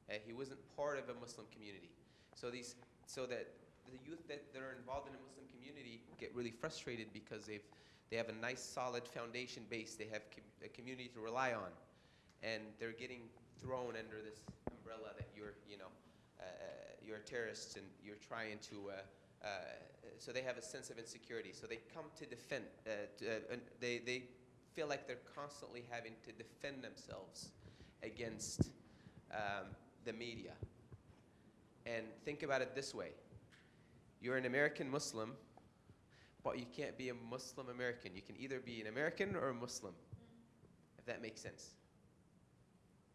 Uh, he wasn't part of a Muslim community. So these, so that the youth that, that are involved in a Muslim community get really frustrated because they've they have a nice solid foundation base. They have com- a community to rely on, and they're getting thrown under this umbrella that you're you know uh, you're a terrorist and you're trying to. Uh, so they have a sense of insecurity. So they come to defend. Uh, to, uh, they they feel like they're constantly having to defend themselves against um, the media. And think about it this way you're an American Muslim, but you can't be a Muslim American. You can either be an American or a Muslim, if that makes sense.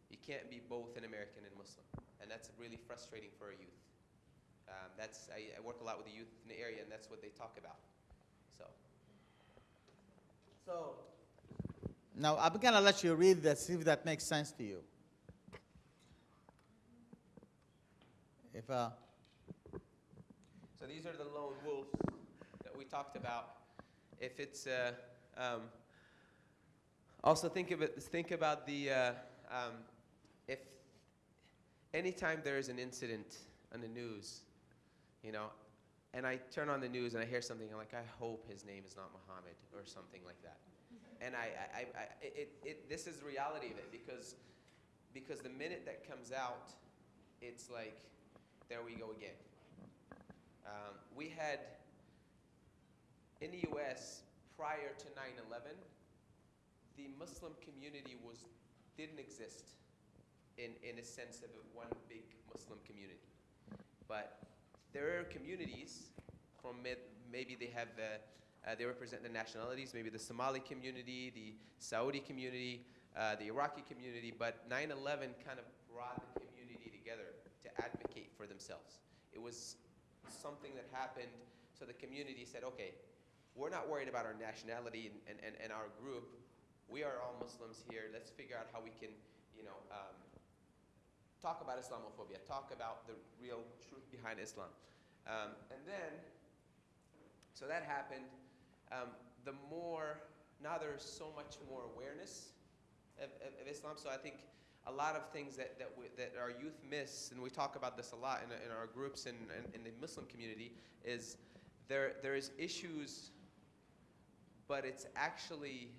You can't be both an American and Muslim. And that's really frustrating for our youth. Um, that's, I, I work a lot with the youth in the area, and that's what they talk about. So. So now I'm gonna let you read this, see if that makes sense to you. If uh, So these are the lone wolves that we talked about. If it's uh, um, also think of it, think about the uh, um, if anytime there is an incident on the news, you know, and I turn on the news and I hear something, I'm like, I hope his name is not Muhammad or something like that. And I, I, I, it, it, this is the reality of it because, because the minute that comes out, it's like, there we go again. Um, we had in the U.S. prior to 9/11, the Muslim community was didn't exist in in a sense of one big Muslim community, but there are communities from maybe they have uh, uh, they represent the nationalities, maybe the Somali community, the Saudi community, uh, the Iraqi community, but 9/11 kind of brought the community together to advocate for themselves. It was something that happened, so the community said, okay, we're not worried about our nationality and, and, and, our group. We are all Muslims here. Let's figure out how we can, you know, um, talk about Islamophobia, talk about the real truth behind Islam. Um, and then, so that happened. Um, the more, now there's so much more awareness of, of, of Islam. So I think a lot of things that, that, we, that our youth miss, and we talk about this a lot in, in our groups and in, in, the Muslim community, is there, there is issues, but it's actually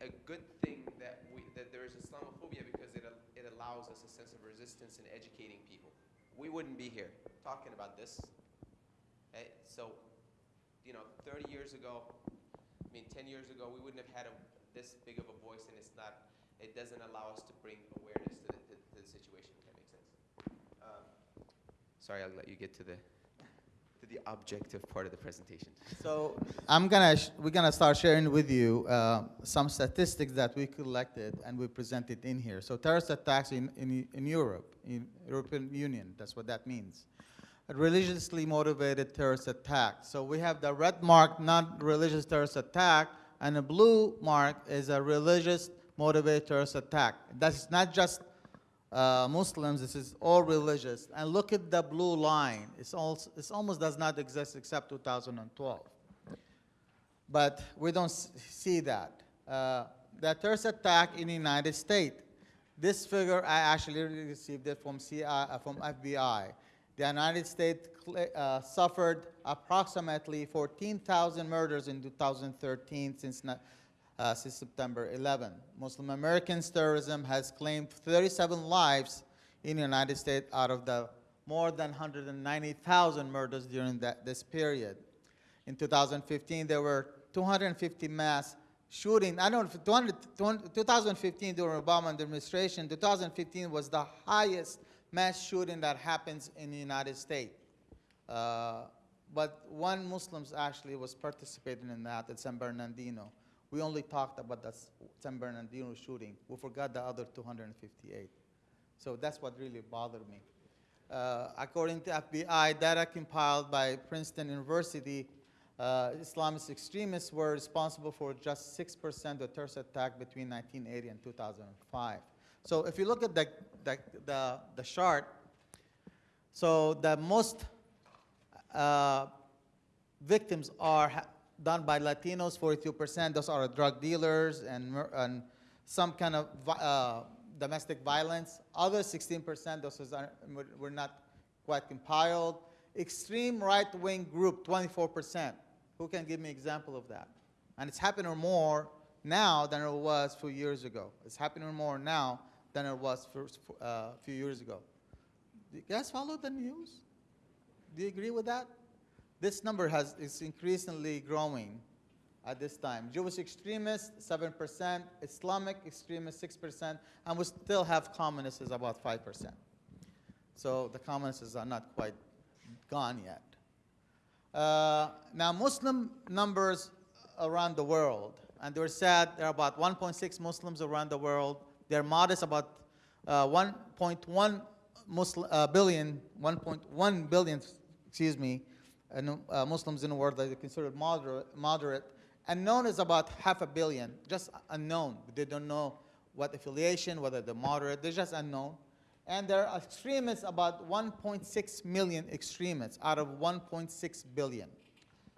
a good thing that we that there is Islamophobia because it al- it allows us a sense of resistance in educating people. We wouldn't be here talking about this. Eh, so, you know, 30 years ago, I mean, 10 years ago, we wouldn't have had a, this big of a voice, and it's not. It doesn't allow us to bring awareness to the, to, to the situation. If that makes sense. Um, sorry, I'll let you get to the the objective part of the presentation. So I'm gonna, sh- we're gonna start sharing with you uh, some statistics that we collected and we presented in here. So terrorist attacks in, in, in Europe, in European Union, that's what that means. A religiously motivated terrorist attack. So we have the red mark, non-religious terrorist attack, and the blue mark is a religious motivated terrorist attack. That's not just uh, Muslims, this is all religious. And look at the blue line. It's, also, it's almost does not exist except 2012. But we don't see that. Uh, the terrorist attack in the United States, this figure I actually received it from, uh, from FBI. The United States uh, suffered approximately 14,000 murders in 2013 since uh, since September 11. Muslim Americans terrorism has claimed 37 lives in the United States out of the more than 190,000 murders during that, this period. In 2015, there were 250 mass shooting. I don't know, 200, 200 2015 during Obama administration, 2015 was the highest mass shooting that happens in the United States. Uh, but one Muslim actually was participating in that at San Bernardino. We only talked about the San Bernardino shooting. We forgot the other 258. So that's what really bothered me. Uh, according to FBI data compiled by Princeton University, uh, Islamist extremists were responsible for just 6% of terrorist attack between 1980 and 2005. So if you look at the, the, the, the chart, so the most uh, victims are done by Latinos, 42%. Those are drug dealers and, and some kind of uh, domestic violence. Other 16%, those are, were- not quite compiled. Extreme right-wing group, 24%. Who can give me an example of that? And it's happening more now than it was a few years ago. It's happening more now than it was for, uh, a few years ago. Do you guys follow the news? Do you agree with that? This number has, is increasingly growing at this time. Jewish extremists, 7%, Islamic extremists, 6%, and we still have communists is about 5%. So the communists are not quite gone yet. Uh, now, Muslim numbers around the world, and they're sad, there are about 1.6 Muslims around the world. They're modest, about uh, 1.1 Muslim, uh, billion, 1.1 billion, excuse me, no- uh, Muslims in the world that are considered moderate, moderate. Unknown is about half a billion, just unknown. They don't know what affiliation, whether they're moderate, they're just unknown. And there are extremists, about 1.6 million extremists out of 1.6 billion.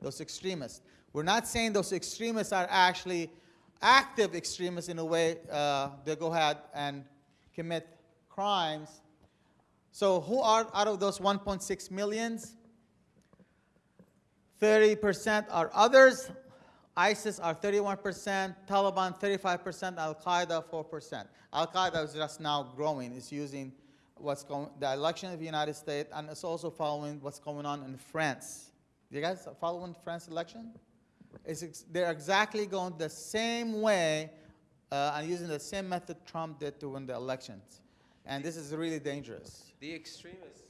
Those extremists. We're not saying those extremists are actually active extremists in a way uh, they go ahead and commit crimes. So who are out of those 1.6 millions? 30% are others. ISIS are 31%, Taliban 35%, Al Qaeda 4%. Al Qaeda is just now growing. It's using what's going the election of the United States, and it's also following what's going on in France. You guys following France election? It's they're exactly going the same way uh, and using the same method Trump did to win the elections. And this is really dangerous. The extremists,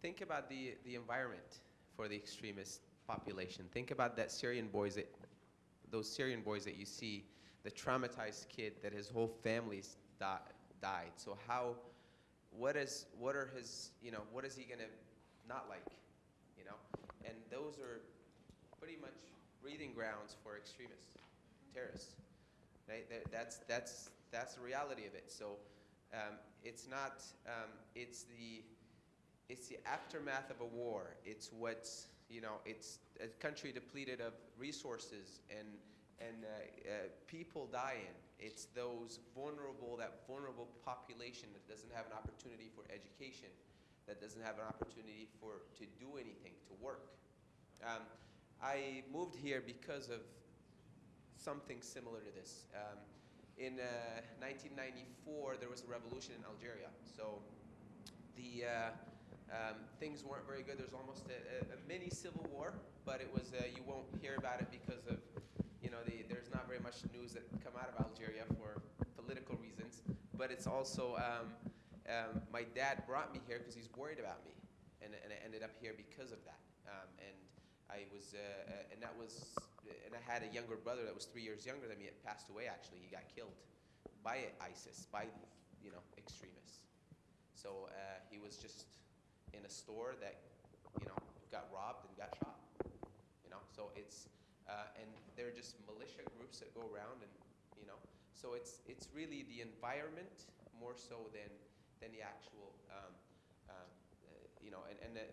think about the, the environment for the extremist population. Think about that Syrian boys that, those Syrian boys that you see, the traumatized kid that his whole family's di- died. So how, what is, what are his, you know, what is he gonna not like, you know? And those are pretty much breeding grounds for extremists, terrorists. Right? That- That's, that's, that's the reality of it. So um, it's not, um, it's the, it's the aftermath of a war. It's what's, you know, it's a country depleted of resources and, and uh, uh, people dying. It's those vulnerable, that vulnerable population that doesn't have an opportunity for education, that doesn't have an opportunity for, to do anything, to work. Um, I moved here because of something similar to this. Um, in uh, 1994 there was a revolution in Algeria. So the uh, um, things weren't very good. There was almost a, a, a mini civil war, but it was uh, you won't hear about it because of you know the, there's not very much news that come out of Algeria for political reasons. But it's also um, um, my dad brought me here because he's worried about me, and, and I ended up here because of that. Um, and I was uh, uh, and that was and I had a younger brother that was three years younger than me. It passed away actually. He got killed by ISIS, by you know extremists. So uh, he was just in a store that, you know, got robbed and got shot. You know, so it's uh, and they're just militia groups that go around and you know, so it's it's really the environment more so than than the actual, um, um, uh, you know, and and the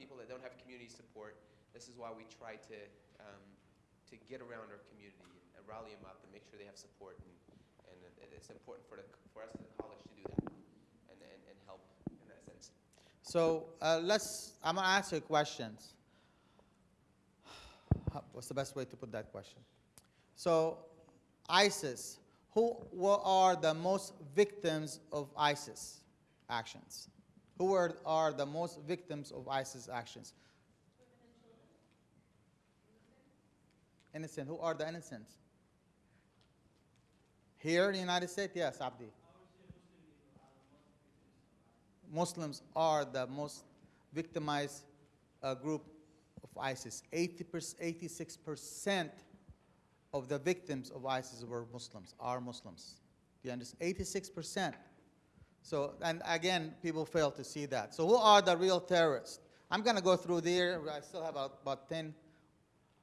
people that don't have community support. This is why we try to um, to get around our community and rally them up and make sure they have support and and it's important for the for us as a college to do that and and, and help in that sense. So uh, let's, I'm gonna ask you questions. What's the best way to put that question? So ISIS, who are the most victims of ISIS actions? Who are, are the most victims of ISIS actions? Innocent. Who are the innocents? Here in the United States, yes, Abdi. Muslims are the most victimized uh, group of ISIS. 80 86% of the victims of ISIS were Muslims, are Muslims. Do you understand? 86%. So, and again, people fail to see that. So who are the real terrorists? I'm going to go through there. I still have about, about 10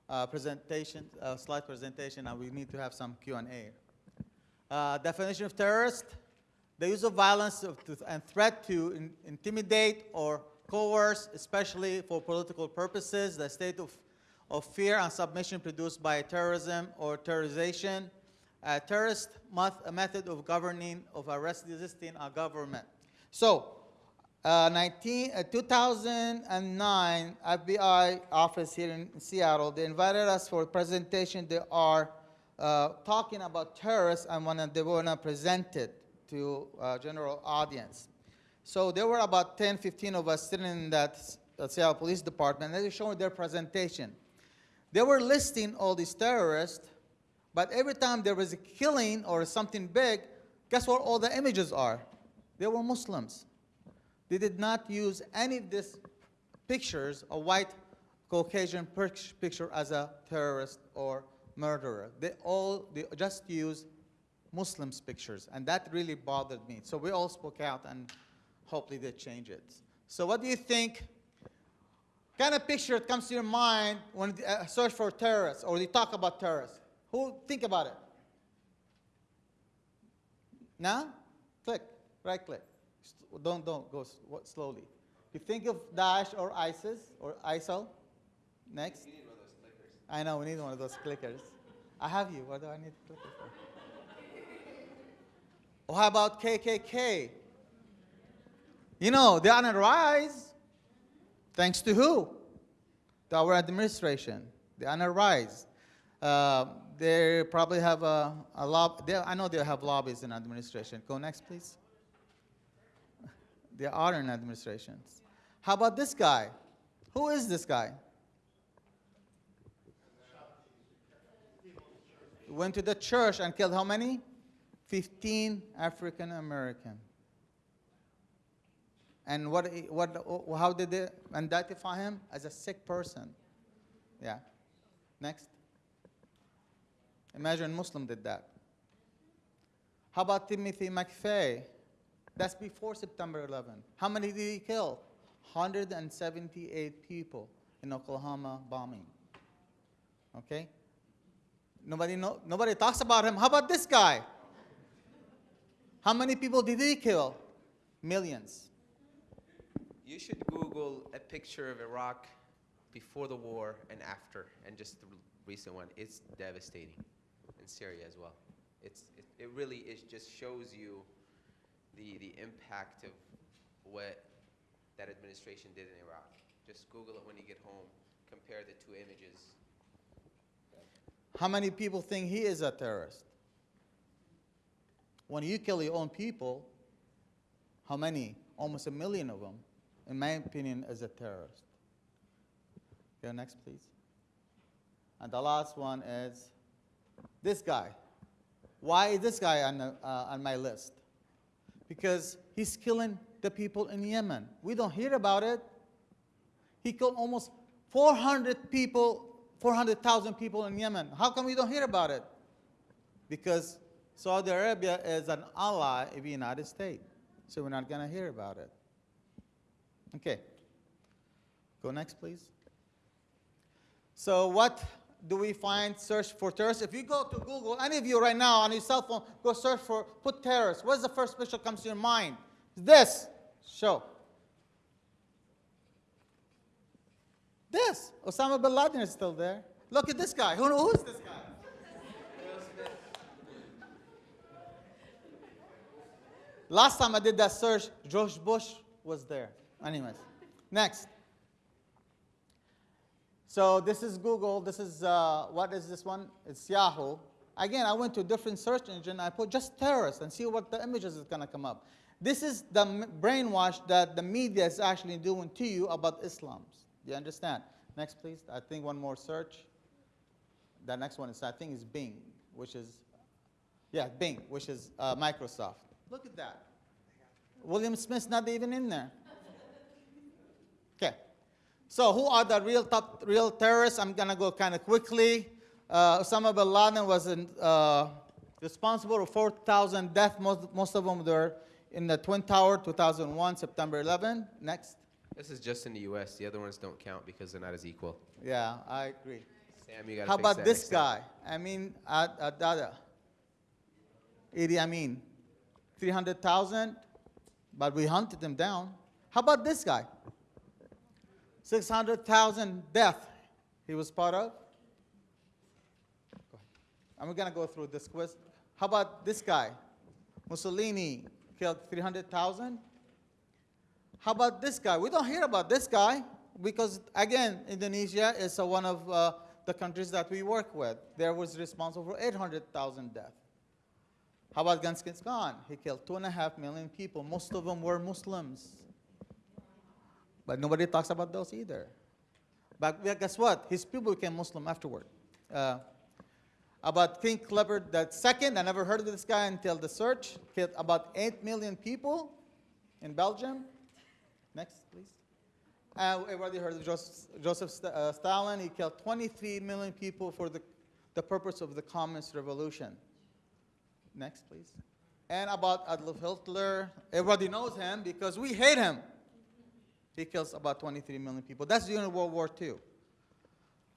uh, presentation, uh, slide presentation, and we need to have some Q&A. Uh, definition of terrorist, the use of violence and threat to in, intimidate or coerce, especially for political purposes, the state of, of fear and submission produced by terrorism or terrorization, a terrorist method of governing, of a resisting a government. So, uh, 19, uh, 2009 FBI office here in Seattle, they invited us for a presentation. They are uh, talking about terrorists and wanna, they want to present it to uh, general audience. So there were about 10, 15 of us sitting in that Seattle Police Department. They were showing their presentation. They were listing all these terrorists, but every time there was a killing or something big, guess what all the images are? They were Muslims. They did not use any of these pictures, a white Caucasian picture as a terrorist or murderer. They all they just used Muslims pictures, and that really bothered me. So we all spoke out, and hopefully they change it. So what do you think? Kind of picture comes to your mind when you uh, search for terrorists or you talk about terrorists? Who think about it? Now, click, right click. Don't don't go slowly. You think of Daesh or ISIS or ISIL. Next. I know we need one of those clickers. I have you. What do I need a clicker for? Or how about KKK? You know, they're on a rise. Thanks to who? To our administration. They're on a rise. Uh, they probably have a, a lob. I know they have lobbies in administration. Go next, please. They are in administrations. How about this guy? Who is this guy? Went to the church and killed how many? 15 African American. And what, what, how did they identify him? As a sick person. Yeah. Next. Imagine Muslim did that. How about Timothy McVeigh? That's before September 11. How many did he kill? 178 people in Oklahoma bombing. Okay? Nobody, know, nobody talks about him. How about this guy? How many people did he kill? Millions. You should Google a picture of Iraq before the war and after, and just the recent one. It's devastating, in Syria as well. It's it, it really is just shows you the the impact of what that administration did in Iraq. Just Google it when you get home. Compare the two images. How many people think he is a terrorist? When you kill your own people, how many? Almost a million of them, in my opinion, is a terrorist. Go next, please. And the last one is this guy. Why is this guy on, the, uh, on my list? Because he's killing the people in Yemen. We don't hear about it. He killed almost 400 people, 400,000 people in Yemen. How come we don't hear about it? Because Saudi Arabia is an ally of the United States. So we're not going to hear about it. Okay. Go next, please. So what do we find search for terrorists? If you go to Google, any of you right now on your cell phone, go search for, put terrorists. What's the first picture comes to your mind? This. Show. This. Osama bin Laden is still there. Look at this guy. Who, who's this guy? Last time I did that search, George Bush was there. Anyways, next. So this is Google. This is, uh, what is this one? It's Yahoo. Again, I went to a different search engine. I put just terrorists and see what the images is going to come up. This is the brainwash that the media is actually doing to you about Islam. Do you understand? Next, please. I think one more search. The next one is, I think, is Bing, which is, yeah, Bing, which is uh, Microsoft. Look at that. William Smith's not even in there. Okay. So who are the real top real terrorists? I'm gonna go kind of quickly. Uh, Osama bin Laden was in, uh, responsible for 4,000 deaths. Most, most of them were in the Twin Tower, 2001, September 11. Next. This is just in the U.S. The other ones don't count because they're not as equal. Yeah, I agree. Sam, you got How about this guy? I mean, Ad- Adada. Idi Amin. 300,000, but we hunted them down. How about this guy? 600,000 death he was part of. I'm going to go through this quiz. How about this guy? Mussolini killed 300,000. How about this guy? We don't hear about this guy because, again, Indonesia is one of uh, the countries that we work with. There was responsible for 800,000 deaths. How about Genghis Khan? He killed two and a half million people. Most of them were Muslims. But nobody talks about those either. But guess what? His people became Muslim afterward. Uh, about King Clever II, I never heard of this guy until the search. Killed about 8 million people in Belgium. Next, please. Uh, everybody heard of Joseph, Joseph St- uh, Stalin. He killed 23 million people for the, the purpose of the Communist Revolution. Next, please. And about Adolf Hitler, everybody knows him because we hate him. He kills about 23 million people. That's during World War II.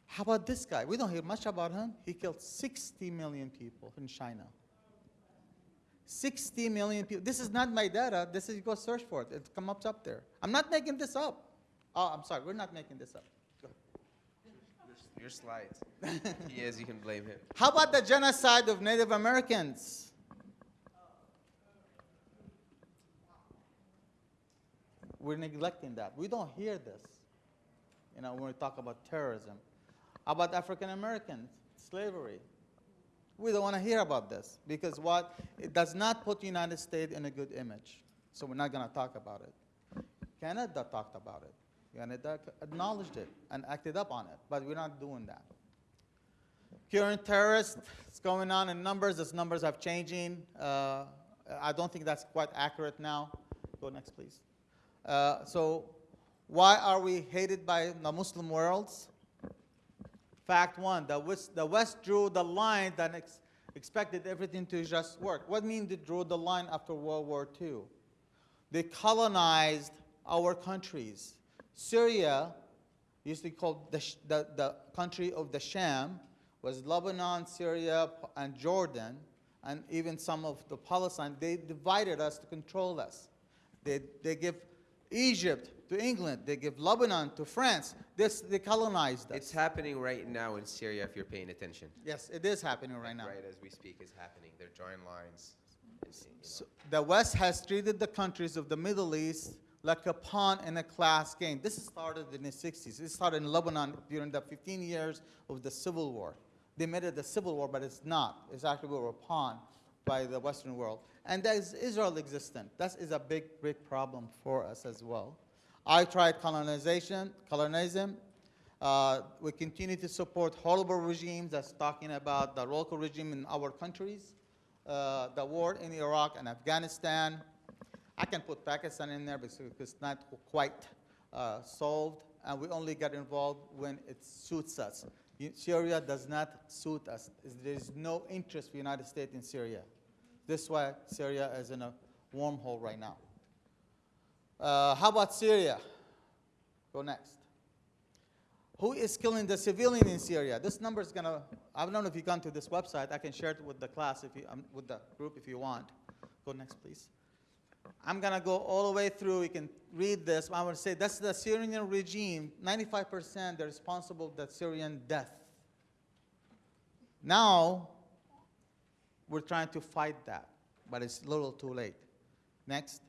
How about this guy? We don't hear much about him. He killed 60 million people in China. 60 million people. This is not my data. This is, you go search for it. It comes up there. I'm not making this up. Oh, I'm sorry. We're not making this up. Your slides. he is. You can blame him. How about the genocide of Native Americans? We're neglecting that. We don't hear this, you know, when we talk about terrorism. About African Americans, slavery? We don't want to hear about this because what? It does not put the United States in a good image. So we're not going to talk about it. Canada talked about it. Canada acknowledged it and acted up on it, but we're not doing that. Current terrorists, it's going on in numbers. Those numbers are changing. Uh, I don't think that's quite accurate now. Go next, please. Uh, so, why are we hated by the Muslim worlds? Fact one: the West, the West drew the line that ex- expected everything to just work. What mean they drew the line after World War II? They colonized our countries. Syria used to be called the, the, the country of the Sham, was Lebanon, Syria, and Jordan, and even some of the Palestine. They divided us to control us. They, they give Egypt to England. They give Lebanon to France. This, they colonized us. It's happening right now in Syria if you're paying attention. yes, it is happening right now. Right as we speak, is happening. They're drawing lines. and, you know. So the West has treated the countries of the Middle East like a pawn in a class game. This started in the 60s. It started in Lebanon during the 15 years of the Civil War. They made it the Civil War, but it's not. It's actually we were a pawn by the Western world. And that is Israel existent. That is a big, big problem for us as well. I tried colonization, colonialism. Uh, we continue to support horrible regimes that's talking about the local regime in our countries, uh, the war in Iraq and Afghanistan. I can put Pakistan in there because it's not quite uh, solved, and we only get involved when it suits us. Syria does not suit us. There is no interest for the United States in Syria. This is why Syria is in a wormhole right now. Uh, how about Syria? Go next. Who is killing the civilian in Syria? This number is gonna, I don't know if you've come to this website, I can share it with the class if you, um, with the group if you want. Go next, please. I'm gonna go all the way through, you can read this, I want to say that's the Syrian regime, 95% they're responsible for the Syrian death. Now, we're trying to fight that, but it's a little too late. Next.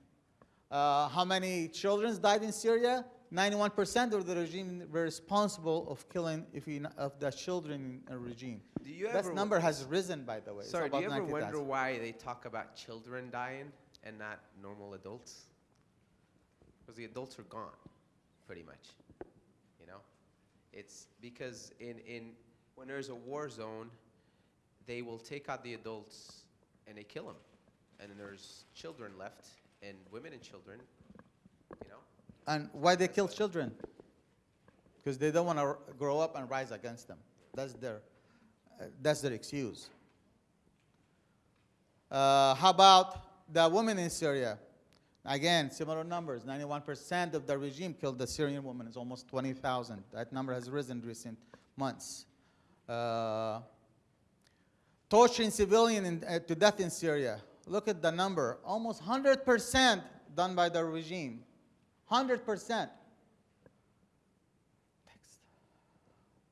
Uh, how many children died in Syria? 91% of the regime were responsible of killing if you, of the children in a regime. Do you That number has risen, by the way. Sorry, do you ever 90,000. wonder why they talk about children dying and not normal adults? Because the adults are gone, pretty much. You know, it's because in in when there's a war zone, they will take out the adults and they kill them, and then there's children left and women and children. You know, And why they kill children? Because they don't want to grow up and rise against them. That's their, uh, that's their excuse. Uh, how about the women in Syria? Again, similar numbers. 91% of the regime killed the Syrian women. It's almost 20,000. That number has risen recent months. Uh, torturing civilian in, uh, to death in Syria. Look at the number. Almost 100% done by the regime. 100%.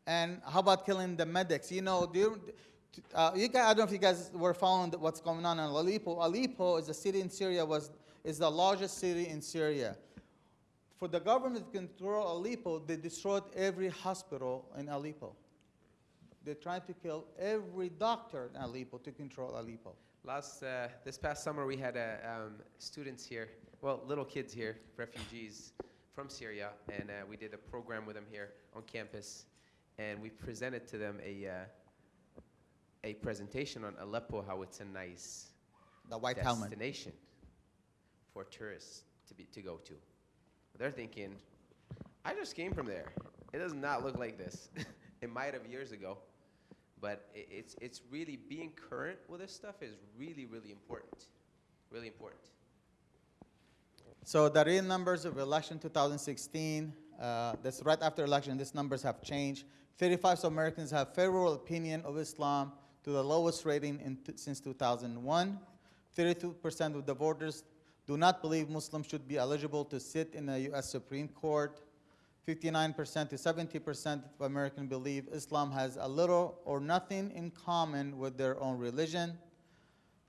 And how about killing the medics? You know, do you, uh, you guys, I don't know if you guys were following what's going on in Aleppo. Aleppo is a city in Syria, was, is the largest city in Syria. For the government to control Aleppo, they destroyed every hospital in Aleppo. They tried to kill every doctor in Aleppo to control Aleppo. last uh, this past summer we had uh, um, students here, well, little kids here, refugees from Syria, and uh, we did a program with them here on campus, and we presented to them a uh, a presentation on Aleppo, how it's a nice The white helmet. destination for tourists to be to go to. They're thinking, I just came from there. It does not look like this. it might have years ago, but it's it's really being current with this stuff is really really important, really important. So the real numbers of election 2016, uh, that's right after election, these numbers have changed. 35 Americans have favorable opinion of Islam to the lowest rating since 2001. 32% of the voters do not believe Muslims should be eligible to sit in the U.S. Supreme Court. 59% to 70% of Americans believe Islam has a little or nothing in common with their own religion.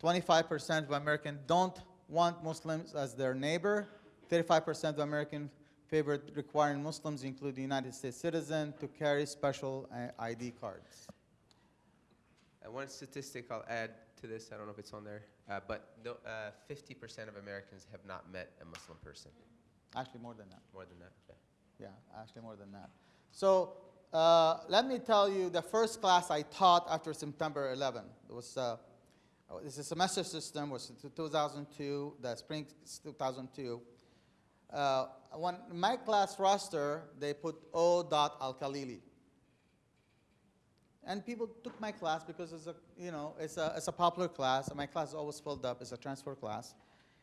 25% of Americans don't want Muslims as their neighbor. 35% of Americans favor requiring Muslims, including United States citizens, to carry special uh, ID cards. And one statistic I'll add to this, I don't know if it's on there, uh, but no, uh, 50% of Americans have not met a Muslim person. Actually, more than that. More than that. Okay. Yeah, actually more than that. So uh, let me tell you, the first class I taught after September 11 it was uh, it's a semester system was 2002, the spring 2002. Uh, when my class roster, they put O. Dot Al Khalili. And people took my class because it's a, you know, it's a, it's a popular class, and my class is always filled up. It's a transfer class.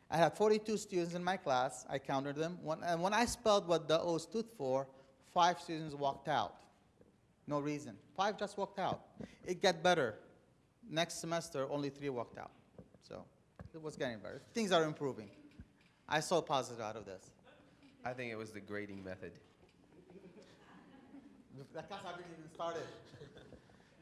I had 42 students in my class. I counted them. When, and when I spelled what the O stood for, five students walked out. No reason. Five just walked out. It got better. Next semester, only three walked out. So it was getting better. Things are improving. I saw positive out of this. I think it was the grading method. The class haven't even started.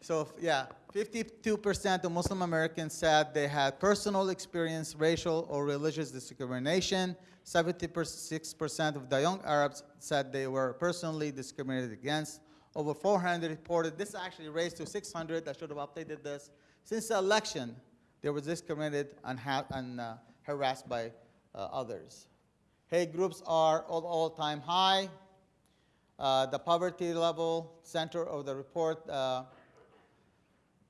So, yeah, 52% of Muslim Americans said they had personal experience racial or religious discrimination. 76% of the young Arabs said they were personally discriminated against. Over 400 reported, this actually raised to 600, I should have updated this. Since the election, they were discriminated and, and uh, harassed by uh, others. Hate groups are all all-time high. Uh, the poverty level center of the report, uh,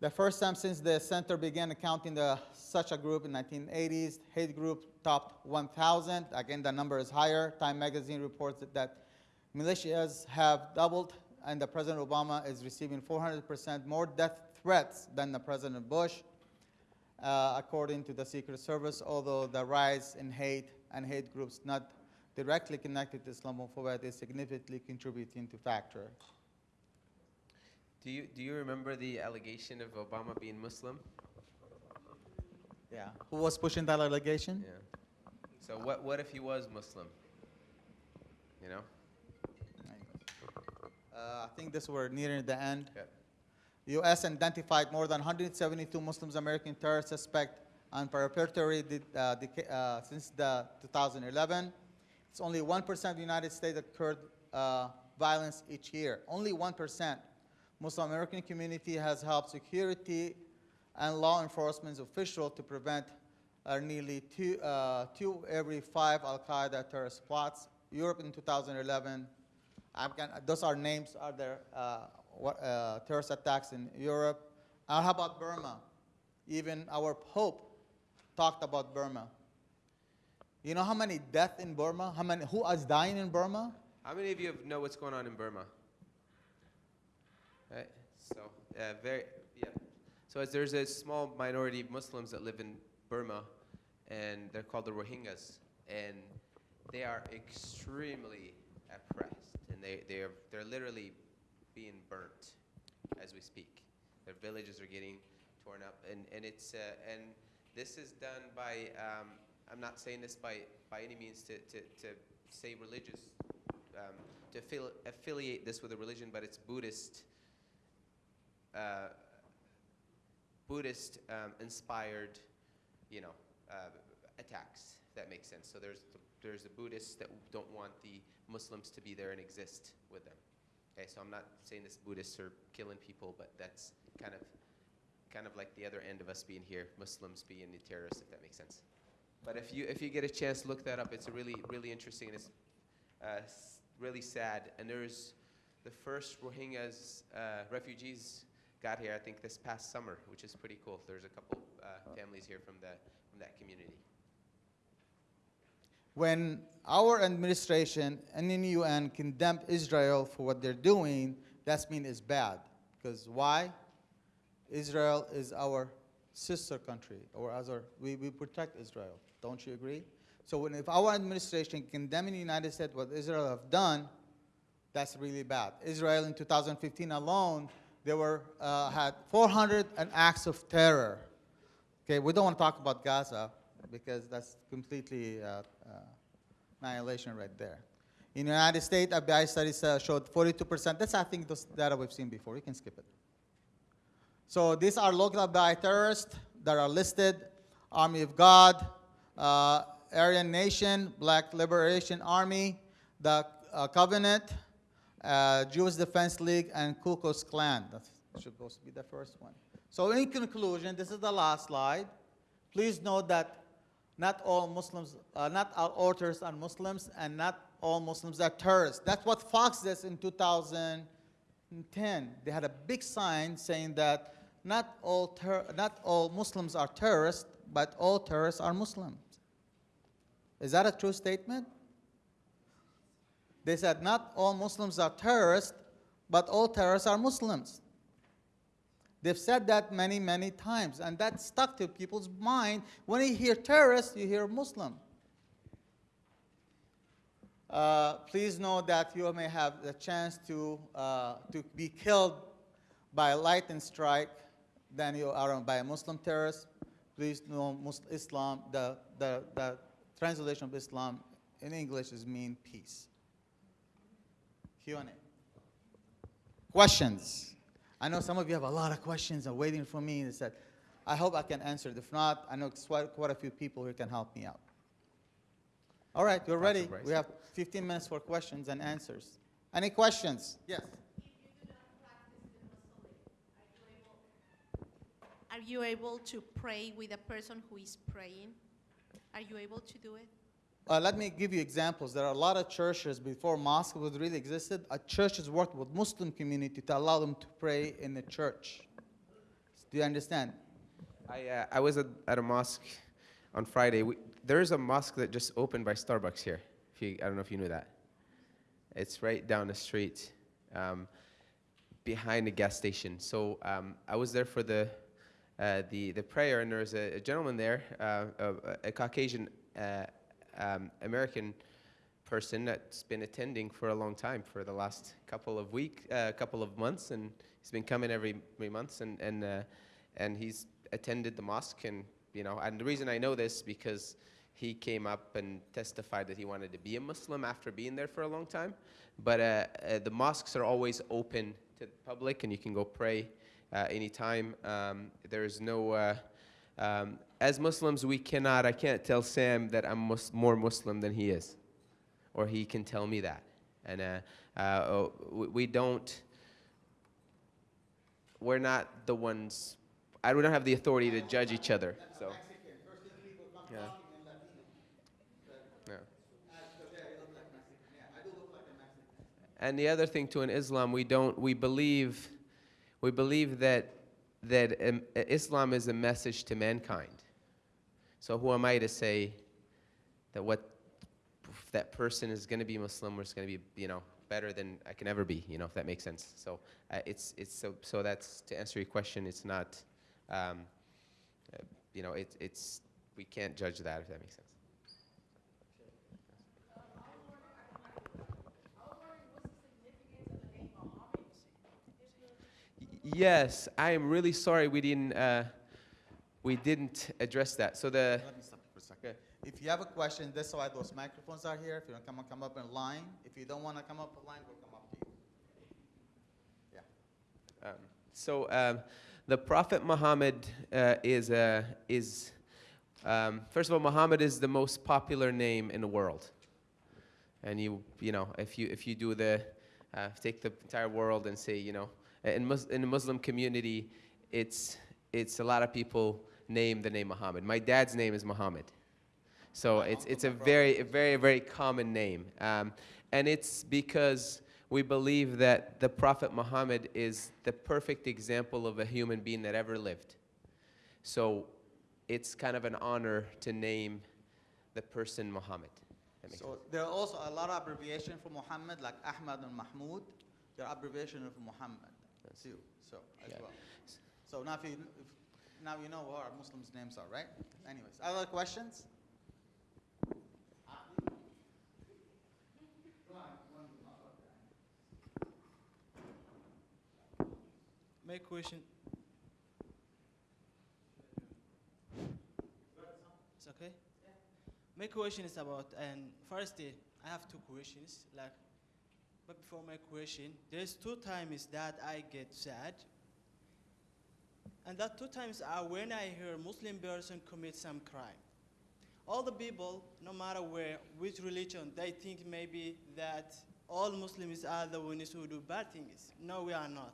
the first time since the center began accounting the, such a group in 1980s, hate group topped 1,000. Again, the number is higher. Time magazine reports that, that militias have doubled, and the President Obama is receiving 400% more death threats than the President Bush, uh, according to the Secret Service. Although the rise in hate and hate groups not directly connected to Islamophobia is significantly contributing to factor. Do you, do you remember the allegation of Obama being Muslim? Yeah. Who was pushing that allegation? Yeah. So what, what if he was Muslim? You know? Uh, I think this we're nearing the end. Yep. U.S. identified more than 172 Muslims American terror suspect and preparatory did, uh, uh, since the 2011. It's only 1% of the United States occurred uh, violence each year. Only 1%. Muslim American community has helped security and law enforcement officials to prevent uh, nearly two, uh, two every five Al Qaeda terrorist plots. Europe in 2011 Afghan, those are names, are there uh, uh, terrorist attacks in Europe? And how about Burma? Even our Pope talked about Burma. You know how many deaths in Burma? How many, who is dying in Burma? How many of you know what's going on in Burma? Right. So uh, very yeah. So as there's a small minority of Muslims that live in Burma, and they're called the Rohingyas, and they are extremely oppressed, and they they are they're literally being burnt as we speak. Their villages are getting torn up, and and it's uh, and this is done by. Um, I'm not saying this by by any means to to, to say religious um, to affili- affiliate this with a religion, but it's Buddhist, uh, Buddhist um, inspired, you know, uh, attacks. That makes sense. So there's the, there's the Buddhists that don't want the Muslims to be there and exist with them. Okay, so I'm not saying this Buddhists are killing people, but that's kind of kind of like the other end of us being here, Muslims being the terrorists, if that makes sense. But if you if you get a chance, look that up. It's a really really interesting and it's uh, really sad. And there's the first Rohingyas uh, refugees got here, I think, this past summer, which is pretty cool. There's a couple uh, families here from the from that community. When our administration and the UN condemned Israel for what they're doing, that's mean it's bad. Because why? Israel is our sister country, or as our, we, we protect Israel. Don't you agree? So when, if our administration condemning the United States what Israel have done, that's really bad. Israel in 2015 alone, they were, uh, had 400 an acts of terror. Okay, we don't want to talk about Gaza because that's completely uh, uh, annihilation right there. In the United States, FBI studies uh, showed 42%. That's, I think, those data we've seen before. You can skip it. So these are local FBI terrorists that are listed. Army of God, uh, Aryan Nation, Black Liberation Army, the uh, Covenant, uh, Jewish Defense League, and Ku Klux Klan. Supposed to be the first one. So in conclusion, this is the last slide. Please note that not all Muslims, uh, not all authors are Muslims, and not all Muslims are terrorists. That's what Fox did in 2010. They had a big sign saying that not all, not all Muslims are terrorists, but all terrorists are Muslims. Is that a true statement? They said not all Muslims are terrorists, but all terrorists are Muslims. They've said that many, many times, and that stuck to people's mind. When you hear terrorist, you hear Muslim. Uh, please know that you may have the chance to, uh, to be killed by a lightning strike than you are by a Muslim terrorist. Please know Islam, the, the, the translation of Islam in English is mean peace. Q&A. Questions? I know some of you have a lot of questions and waiting for me. And said, I hope I can answer it. If not, I know quite, quite a few people who can help me out. All right, you're ready. We have 15 minutes for questions and answers. Any questions? Yes. Are you able to pray with a person who is praying? Are you able to do it? Uh, let me give you examples. There are a lot of churches before mosque was really existed. A churches worked with Muslim community to allow them to pray in the church. Do you understand? I, uh, I was at, at a mosque on Friday. We, there's a mosque that just opened by Starbucks here. If you, I don't know if you knew that. It's right down the street, um, behind the gas station. So um, I was there for the, uh, the, the prayer, and there was a, a gentleman there, uh, a, a Caucasian uh, um, American person that's been attending for a long time, for the last couple of week, uh, couple of months, and he's been coming every, every month, and and uh, and he's attended the mosque, and you know, and the reason I know this because he came up and testified that he wanted to be a Muslim after being there for a long time, but uh, uh, the mosques are always open to the public, and you can go pray uh, anytime. Um, there's no uh, um, as Muslims, we cannot, I can't tell Sam that I'm mus- more Muslim than he is, or he can tell me that. And uh, uh, oh, we, don't, we're not the ones, I don't have the authority to judge each other. So, yeah. Yeah. And the other thing too in Islam, we don't, we believe, we believe that that um, Islam is a message to mankind. So who am I to say that what that person is going to be Muslim or is going to be, you know, better than I can ever be, you know, if that makes sense. So uh, it's it's so so that's to answer your question. It's not, um, uh, you know, it, it's we can't judge that if that makes sense. Yes, I am really sorry we didn't uh, we didn't address that. So the Let me stop for a second. If you have a question, this is why those microphones are here. If you want to come, come up in line. If you don't want to come up in line, we'll come up to you. Yeah. Um, so um, the Prophet Muhammad uh, is, uh, is um, first of all, Muhammad is the most popular name in the world. And you, you know, if you, if you do the, uh, take the entire world and say, you know, in, Mus- in the Muslim community, it's, it's a lot of people name the name Muhammad. My dad's name is Muhammad. So it's, it's a very, a very, very common name. Um, and it's because we believe that the Prophet Muhammad is the perfect example of a human being that ever lived. So it's kind of an honor to name the person Muhammad. So there are also a lot of abbreviations for Muhammad, like Ahmad and Mahmoud. They're abbreviation of Muhammad too. So as Yeah. well. So now if you if, now you know what our Muslims' names are, right? Anyways, other questions? My question. It's okay. My question is about, and first, uh, I have two questions. Like, but before my question, there's two times that I get sad, and that two times are when I hear Muslim person commit some crime. All the people, no matter where, which religion, they think maybe that all Muslims are the ones who do bad things. No, we are not.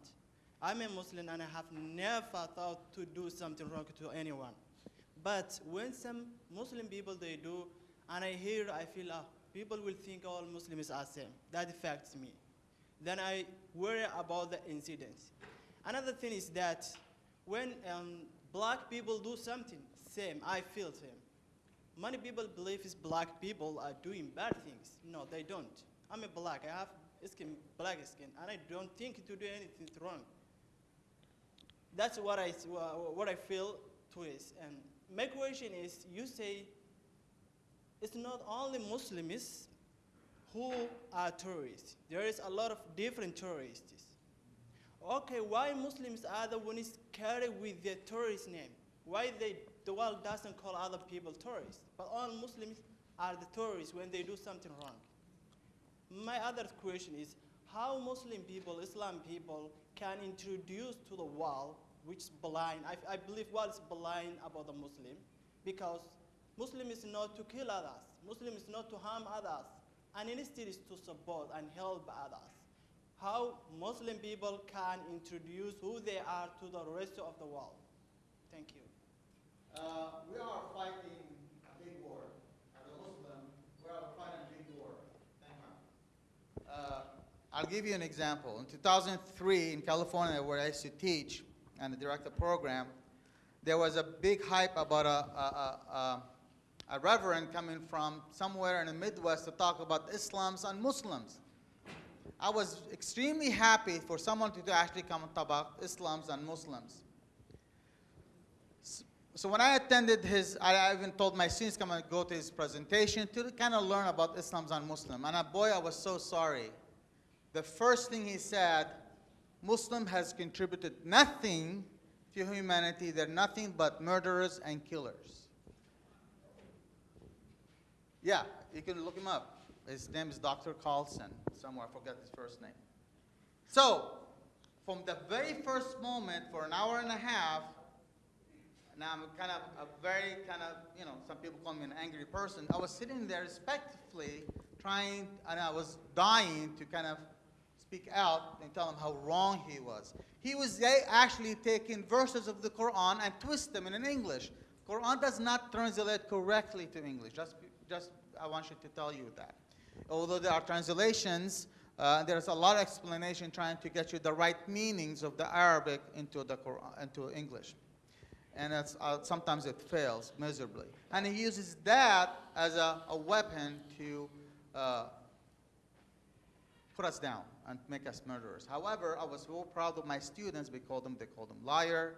I'm a Muslim and I have never thought to do something wrong to anyone. But when some Muslim people they do, and I hear, I feel, ah, people will think all Muslims are same. That affects me. Then I worry about the incidents. Another thing is that when um, black people do something, same, I feel same. Many people believe is black people are doing bad things. No, they don't. I'm a black. I have skin, black skin, and I don't think to do anything wrong. That's what I, what I feel to is. And my question is, you say it's not only Muslims who are terrorists. There is a lot of different terrorists. Okay, why Muslims are the ones carry with their terrorist name? Why they, the world doesn't call other people terrorists, but all Muslims are the terrorists when they do something wrong? My other question is, how Muslim people, Islam people, can introduce to the world, which is blind. I, I believe world is blind about the Muslim, because Muslim is not to kill others. Muslim is not to harm others, and instead is to support and help others. How Muslim people can introduce who they are to the rest of the world. Thank you. Uh, we are fighting a big war. As a Muslim, we are fighting a big war. Thank you. Uh, I'll give you an example. In 2003, in California, where I used to teach and direct a program, there was a big hype about a, a, a, a, a reverend coming from somewhere in the Midwest to talk about Islams and Muslims. I was extremely happy for someone to actually come and talk about Islams and Muslims. So when I attended his, I even told my students come and go to his presentation to kind of learn about Islam and Muslims. And boy, I was so sorry. The first thing he said, Muslim has contributed nothing to humanity. They're nothing but murderers and killers. Yeah, you can look him up. His name is Dr. Carlson, somewhere, I forget his first name. So, from the very first moment, for an hour and a half, now I'm kind of a very kind of, you know, some people call me an angry person. I was sitting there respectfully trying, and I was dying to kind of speak out and tell him how wrong he was. He was actually taking verses of the Quran and twist them in English. Quran does not translate correctly to English. Just, just I want you to tell you that. Although there are translations, uh, there's a lot of explanation trying to get you the right meanings of the Arabic into the Quran, into English and uh, sometimes it fails miserably. And he uses that as a, a weapon to uh, put us down and make us murderers. However, I was so proud of my students. We called them, they called him liar,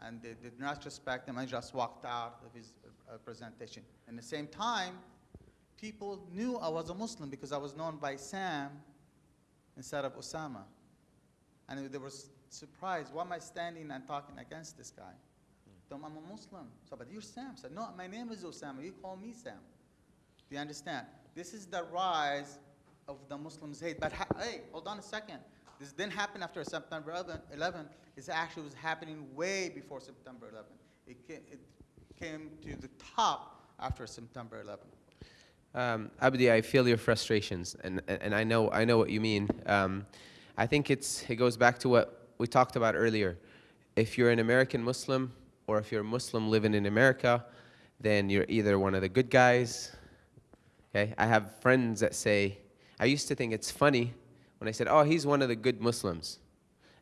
and they did not respect him and just walked out of his uh, presentation. At the same time, people knew I was a Muslim because I was known by Sam instead of Osama. And they were surprised, why am I standing and talking against this guy? them, I'm a Muslim. So, but you're Sam. I said, no, my name is Osama. You call me Sam. Do you understand? This is the rise of the Muslims' hate. But hey, hold on a second. This didn't happen after September 11. 11. It actually was happening way before September 11. It came, it came to the top after September 11. Um, Abdi, I feel your frustrations, and, and I know I know what you mean. Um, I think it's it goes back to what we talked about earlier. If you're an American Muslim, or if you're a Muslim living in America, then you're either one of the good guys. Okay, I have friends that say, I used to think it's funny when I said, oh, he's one of the good Muslims.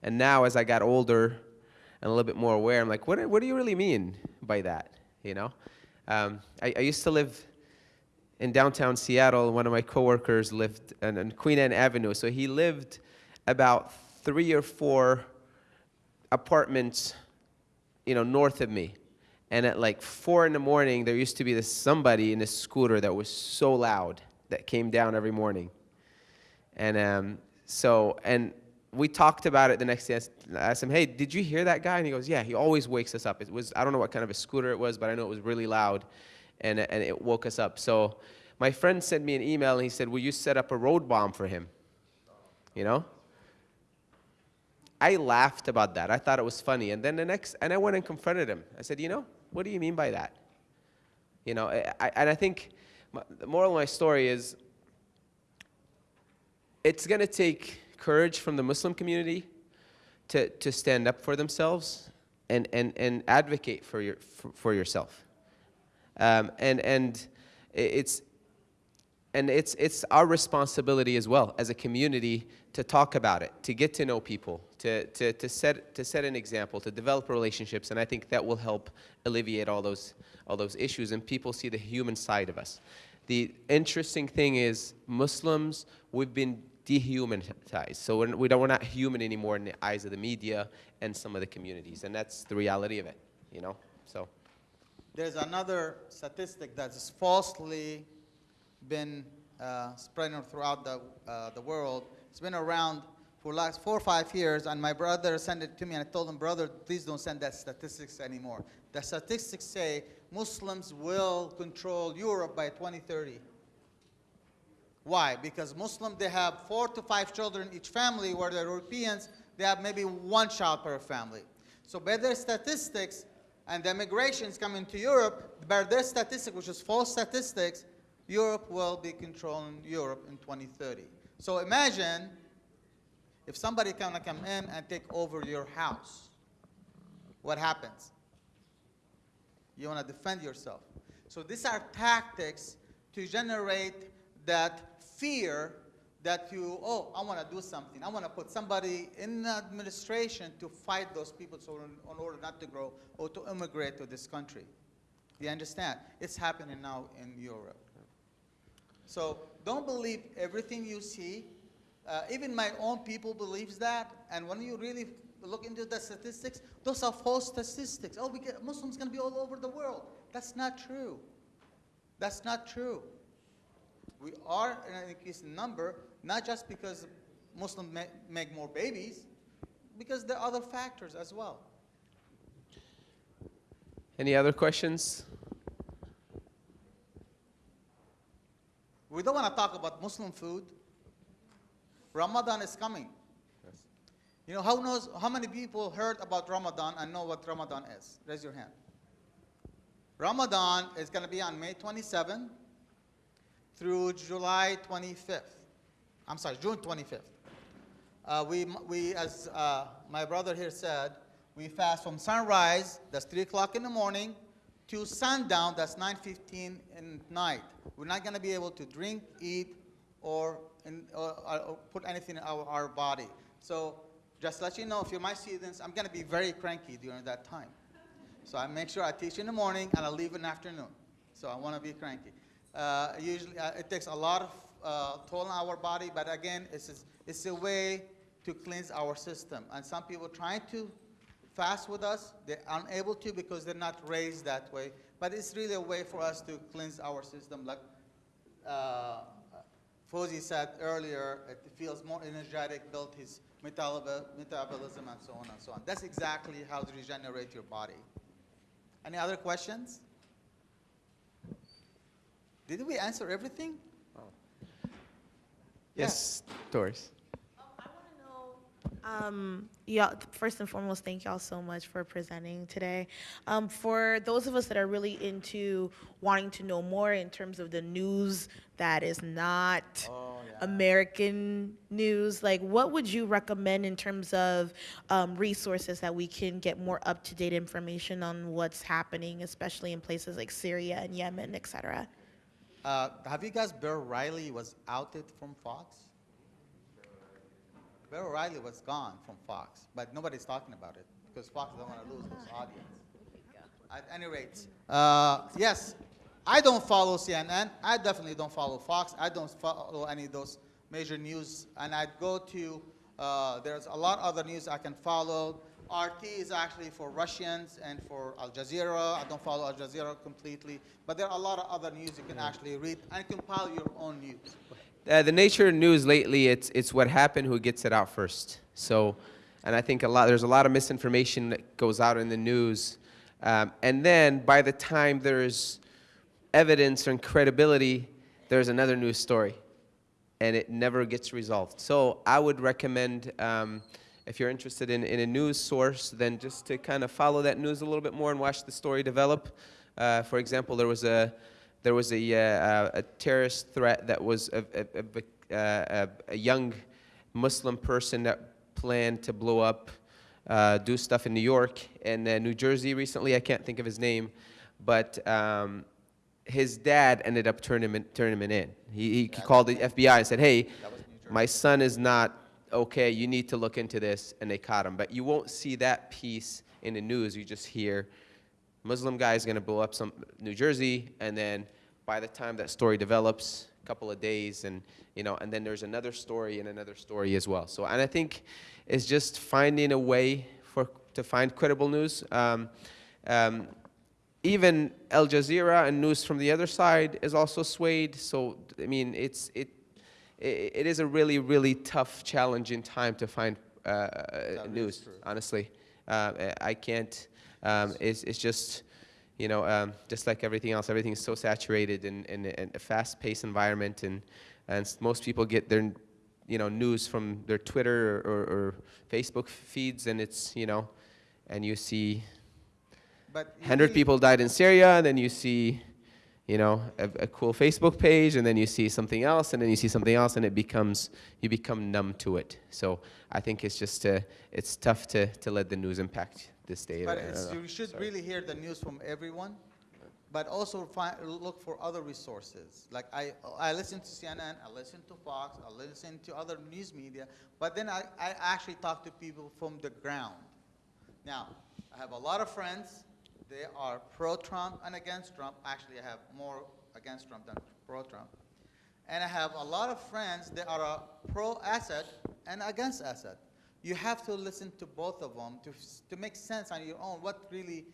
And now as I got older and a little bit more aware, I'm like, what, what do you really mean by that? You know? Um, I, I, used to live in downtown Seattle. One of my coworkers lived on, on Queen Anne Avenue. So he lived about three or four apartments you know, north of me. And at like four in the morning, there used to be this somebody in a scooter that was so loud that came down every morning. And um, so, and we talked about it the next day. I asked him, hey, did you hear that guy? And he goes, yeah, he always wakes us up. It was, I don't know what kind of a scooter it was, but I know it was really loud and, and it woke us up. So my friend sent me an email and he said, will you set up a road bomb for him? You know? I laughed about that. I thought it was funny. And then the next, and I went and confronted him. I said, you know, what do you mean by that? You know, I, and I think my, the moral of my story is it's going to take courage from the Muslim community to, to stand up for themselves and, and, and advocate for, your, for, for yourself. Um, and, and it's, and it's, it's our responsibility as well as a community to talk about it, to get to know people, to, to, to, set, to set an example, to develop relationships, and I think that will help alleviate all those, all those issues, and people see the human side of us. The interesting thing is Muslims, we've been dehumanized. So we're, we don't, we're not human anymore in the eyes of the media and some of the communities, and that's the reality of it, you know? So. There's another statistic that's falsely been uh, spreading throughout the, uh, the world it's been around for last four or five years, and my brother sent it to me, and I told him, brother, please don't send that statistics anymore. The statistics say Muslims will control Europe by 2030. Why? Because Muslims, they have four to five children each family, where the Europeans, they have maybe one child per family. So by their statistics, and the migrations coming to Europe, by their statistics, which is false statistics, Europe will be controlling Europe in 2030. So imagine if somebody can come in and take over your house. What happens? You want to defend yourself. So these are tactics to generate that fear that you, oh, I want to do something. I want to put somebody in the administration to fight those people so in, in order not to grow or to immigrate to this country. You understand? It's happening now in Europe. So don't believe everything you see. Uh, even my own people believes that. And when you really look into the statistics, those are false statistics. Oh, we get, Muslims going to be all over the world. That's not true. That's not true. We are in an increasing number, not just because Muslims ma make more babies, because there are other factors as well. Any other questions? We don't want to talk about Muslim food. Ramadan is coming. Yes. You know, how knows how many people heard about Ramadan and know what Ramadan is? Raise your hand. Ramadan is going to be on May 27 through July 25th. I'm sorry, June 25th. Uh, we, we, as uh, my brother here said, we fast from sunrise, that's 3 o'clock in the morning, to sundown, that's 9.15 in night. We're not going to be able to drink, eat, or, in, or, or put anything in our, our body. So just let you know, if you're my students, I'm going to be very cranky during that time. So I make sure I teach in the morning and I leave in the afternoon. So I want to be cranky. Uh, usually, uh, it takes a lot of uh, toll on our body, but again, it's, it's a way to cleanse our system. And some people trying to fast with us, they're unable to because they're not raised that way. But it's really a way for us to cleanse our system. Like uh, said earlier, it feels more energetic, build his metabol- metabolism, and so on and so on. That's exactly how to regenerate your body. Any other questions? Did we answer everything? Yes, Doris. Oh, I wanna know. Um, yeah, first and foremost, thank y'all so much for presenting today. Um, for those of us that are really into wanting to know more in terms of the news that is not American news, like what would you recommend in terms of um, resources that we can get more up to date information on what's happening, especially in places like Syria and Yemen, et cetera? Uh, have you guys, Bill O'Reilly was outed from Fox? Bill O'Reilly was gone from Fox, but nobody's talking about it because Fox doesn't want to lose this audience. At any rate, uh, yes, I don't follow CNN. I definitely don't follow Fox. I don't follow any of those major news. And I go to, uh, there's a lot of other news I can follow. RT is actually for Russians and for Al Jazeera. I don't follow Al Jazeera completely. But there are a lot of other news you can actually read and compile your own news. Uh, the nature of news lately, it's, it's what happened, who gets it out first. So, and I think a lot, there's a lot of misinformation that goes out in the news. Um, and then by the time there's evidence and credibility, there's another news story. And it never gets resolved. So I would recommend, um, if you're interested in, in a news source, then just to kind of follow that news a little bit more and watch the story develop. Uh, for example, there was a, there was a, uh, a terrorist threat that was a, a, a, a, a young Muslim person that planned to blow up, uh, do stuff in New York and uh, New Jersey recently. I can't think of his name, but um, his dad ended up turning him in, turning him in. He, he called the FBI and said, "Hey, my son is not okay. You need to look into this." And they caught him. But you won't see that piece in the news. You just hear Muslim guy is going to blow up some New Jersey, and then by the time that story develops, a couple of days, and you know, and then there's another story and another story as well. So, and I think it's just finding a way for to find credible news. Um, um, even Al Jazeera and news from the other side is also swayed. So, I mean, it's it it, it is a really really tough, challenging time to find uh, uh, news. Honestly, uh, I can't. Um, it's, it's just, you know, um, just like everything else, everything is so saturated in, in, in a fast-paced environment, and, and most people get their, you know, news from their Twitter or, or Facebook feeds, and it's, you know, and you see But 100 people died in Syria, and then you see, you know, a, a cool Facebook page, and then you see something else, and then you see something else, and it becomes, you become numb to it. So I think it's just, uh, it's tough to, to let the news impact this day. But it's, you should Sorry. really hear the news from everyone, but also find, look for other resources. Like I, I listen to CNN, I listen to Fox, I listen to other news media, but then I, I actually talk to people from the ground. Now, I have a lot of friends. They are pro-Trump and against Trump. Actually, I have more against Trump than pro-Trump. And I have a lot of friends that are pro-Assad and against Assad. You have to listen to both of them to, to make sense on your own what really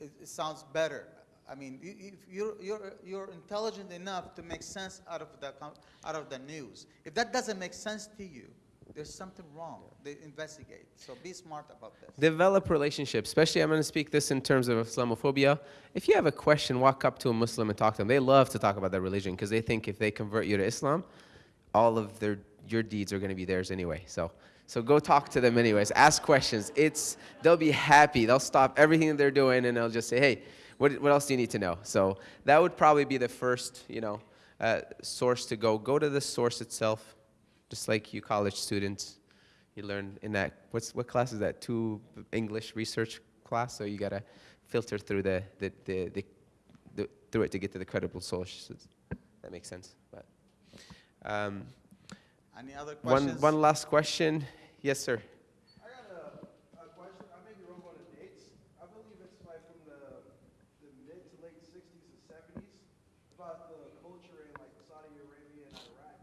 is, sounds better. I mean, if you're, you're, you're intelligent enough to make sense out of, the, out of the news. If that doesn't make sense to you, there's something wrong. They investigate. So be smart about this. Develop relationships, especially I'm going to speak this in terms of Islamophobia. If you have a question, walk up to a Muslim and talk to them. They love to talk about their religion because they think if they convert you to Islam, all of their your deeds are going to be theirs anyway. So so go talk to them anyways. Ask questions. It's they'll be happy. They'll stop everything that they're doing and they'll just say, "Hey, what what else do you need to know?" So that would probably be the first, you know, uh, source to go. Go to the source itself, just like you college students. You learn in that what's what class is that? Two English research class. So you gotta filter through the the, the, the, the through it to get to the credible sources. That makes sense. But um, Any other one one last question. Yes, sir. I got a, a question. I may be wrong on the dates. I believe it's like from the, the mid to late 60s and 70s about the culture in like Saudi Arabia and Iraq.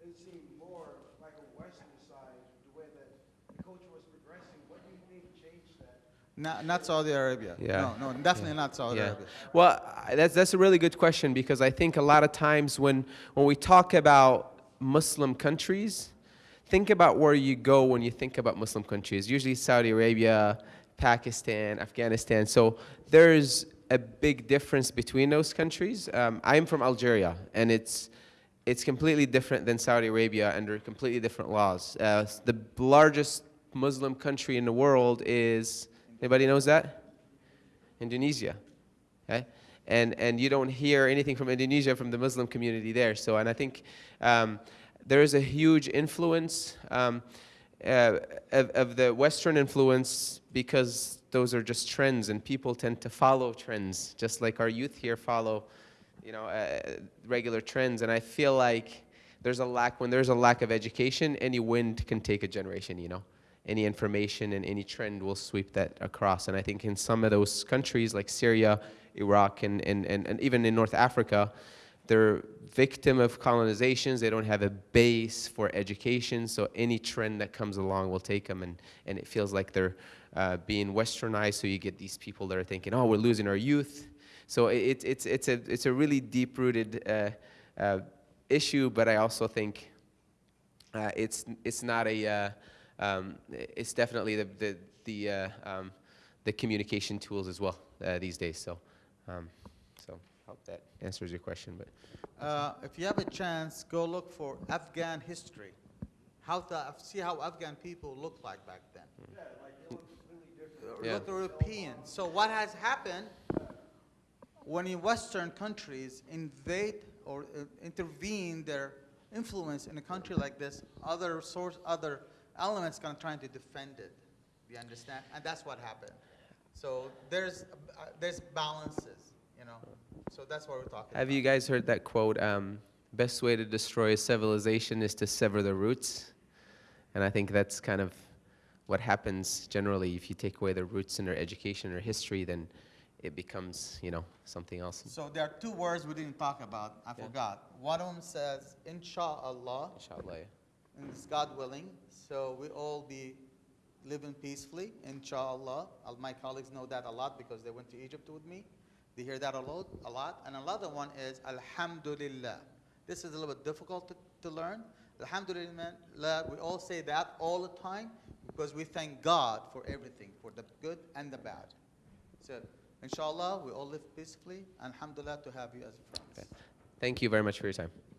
It seemed more like a Western side, the way that the culture was progressing. What do you think changed that? Not, not Saudi Arabia. Yeah. No, no, definitely not Saudi Yeah. Arabia. Well, that's, that's a really good question because I think a lot of times when, when we talk about Muslim countries, think about where you go when you think about Muslim countries. Usually Saudi Arabia, Pakistan, Afghanistan. So there's a big difference between those countries. Um, I'm from Algeria, and it's, it's completely different than Saudi Arabia under completely different laws. Uh, the largest Muslim country in the world is, anybody knows that? Indonesia. Okay? And, and you don't hear anything from Indonesia from the Muslim community there. So, and I think um, there is a huge influence um, uh, of, of the Western influence because those are just trends and people tend to follow trends, just like our youth here follow, you know, uh, regular trends. And I feel like there's a lack, when there's a lack of education, any wind can take a generation, you know any information and any trend will sweep that across. And I think in some of those countries like Syria, Iraq, and, and, and, and even in North Africa, they're victim of colonizations. They don't have a base for education, so any trend that comes along will take them, and, and it feels like they're uh, being westernized. So you get these people that are thinking, "Oh, we're losing our youth." So it, it's it's a it's a really deep-rooted uh, uh, issue, but I also think uh, it's it's not a uh, um, it's definitely the the the, uh, um, the communication tools as well uh, these days. So um, so hope that answers your question. But Uh, if you have a chance, go look for Afghan history. How the, see how Afghan people looked like back then. Yeah, like it looks completely different. Yeah. European. So what has happened when in Western countries invade or uh, intervene their influence in a country like this, other source, other elements kind of trying to defend it. You understand? And that's what happened. So there's uh, there's balances, you know. So that's what we're talking have about. you guys heard that quote? Um, Best way to destroy a civilization is to sever the roots. And I think that's kind of what happens generally if you take away the roots in their education or history, then it becomes, you know, something else. So there are two words we didn't talk about. I Yeah. forgot. One of them says, Inshallah, Inshallah. yeah. And it's God willing. So we all be living peacefully, Inshallah. Uh, My colleagues know that a lot because they went to Egypt with me. They hear that a lot. A lot. And another one is Alhamdulillah. This is a little bit difficult to, to learn. Alhamdulillah, we all say that all the time because we thank God for everything, for the good and the bad. So, inshallah, we all live peacefully. Alhamdulillah to have you as friends. Thank you very much for your time.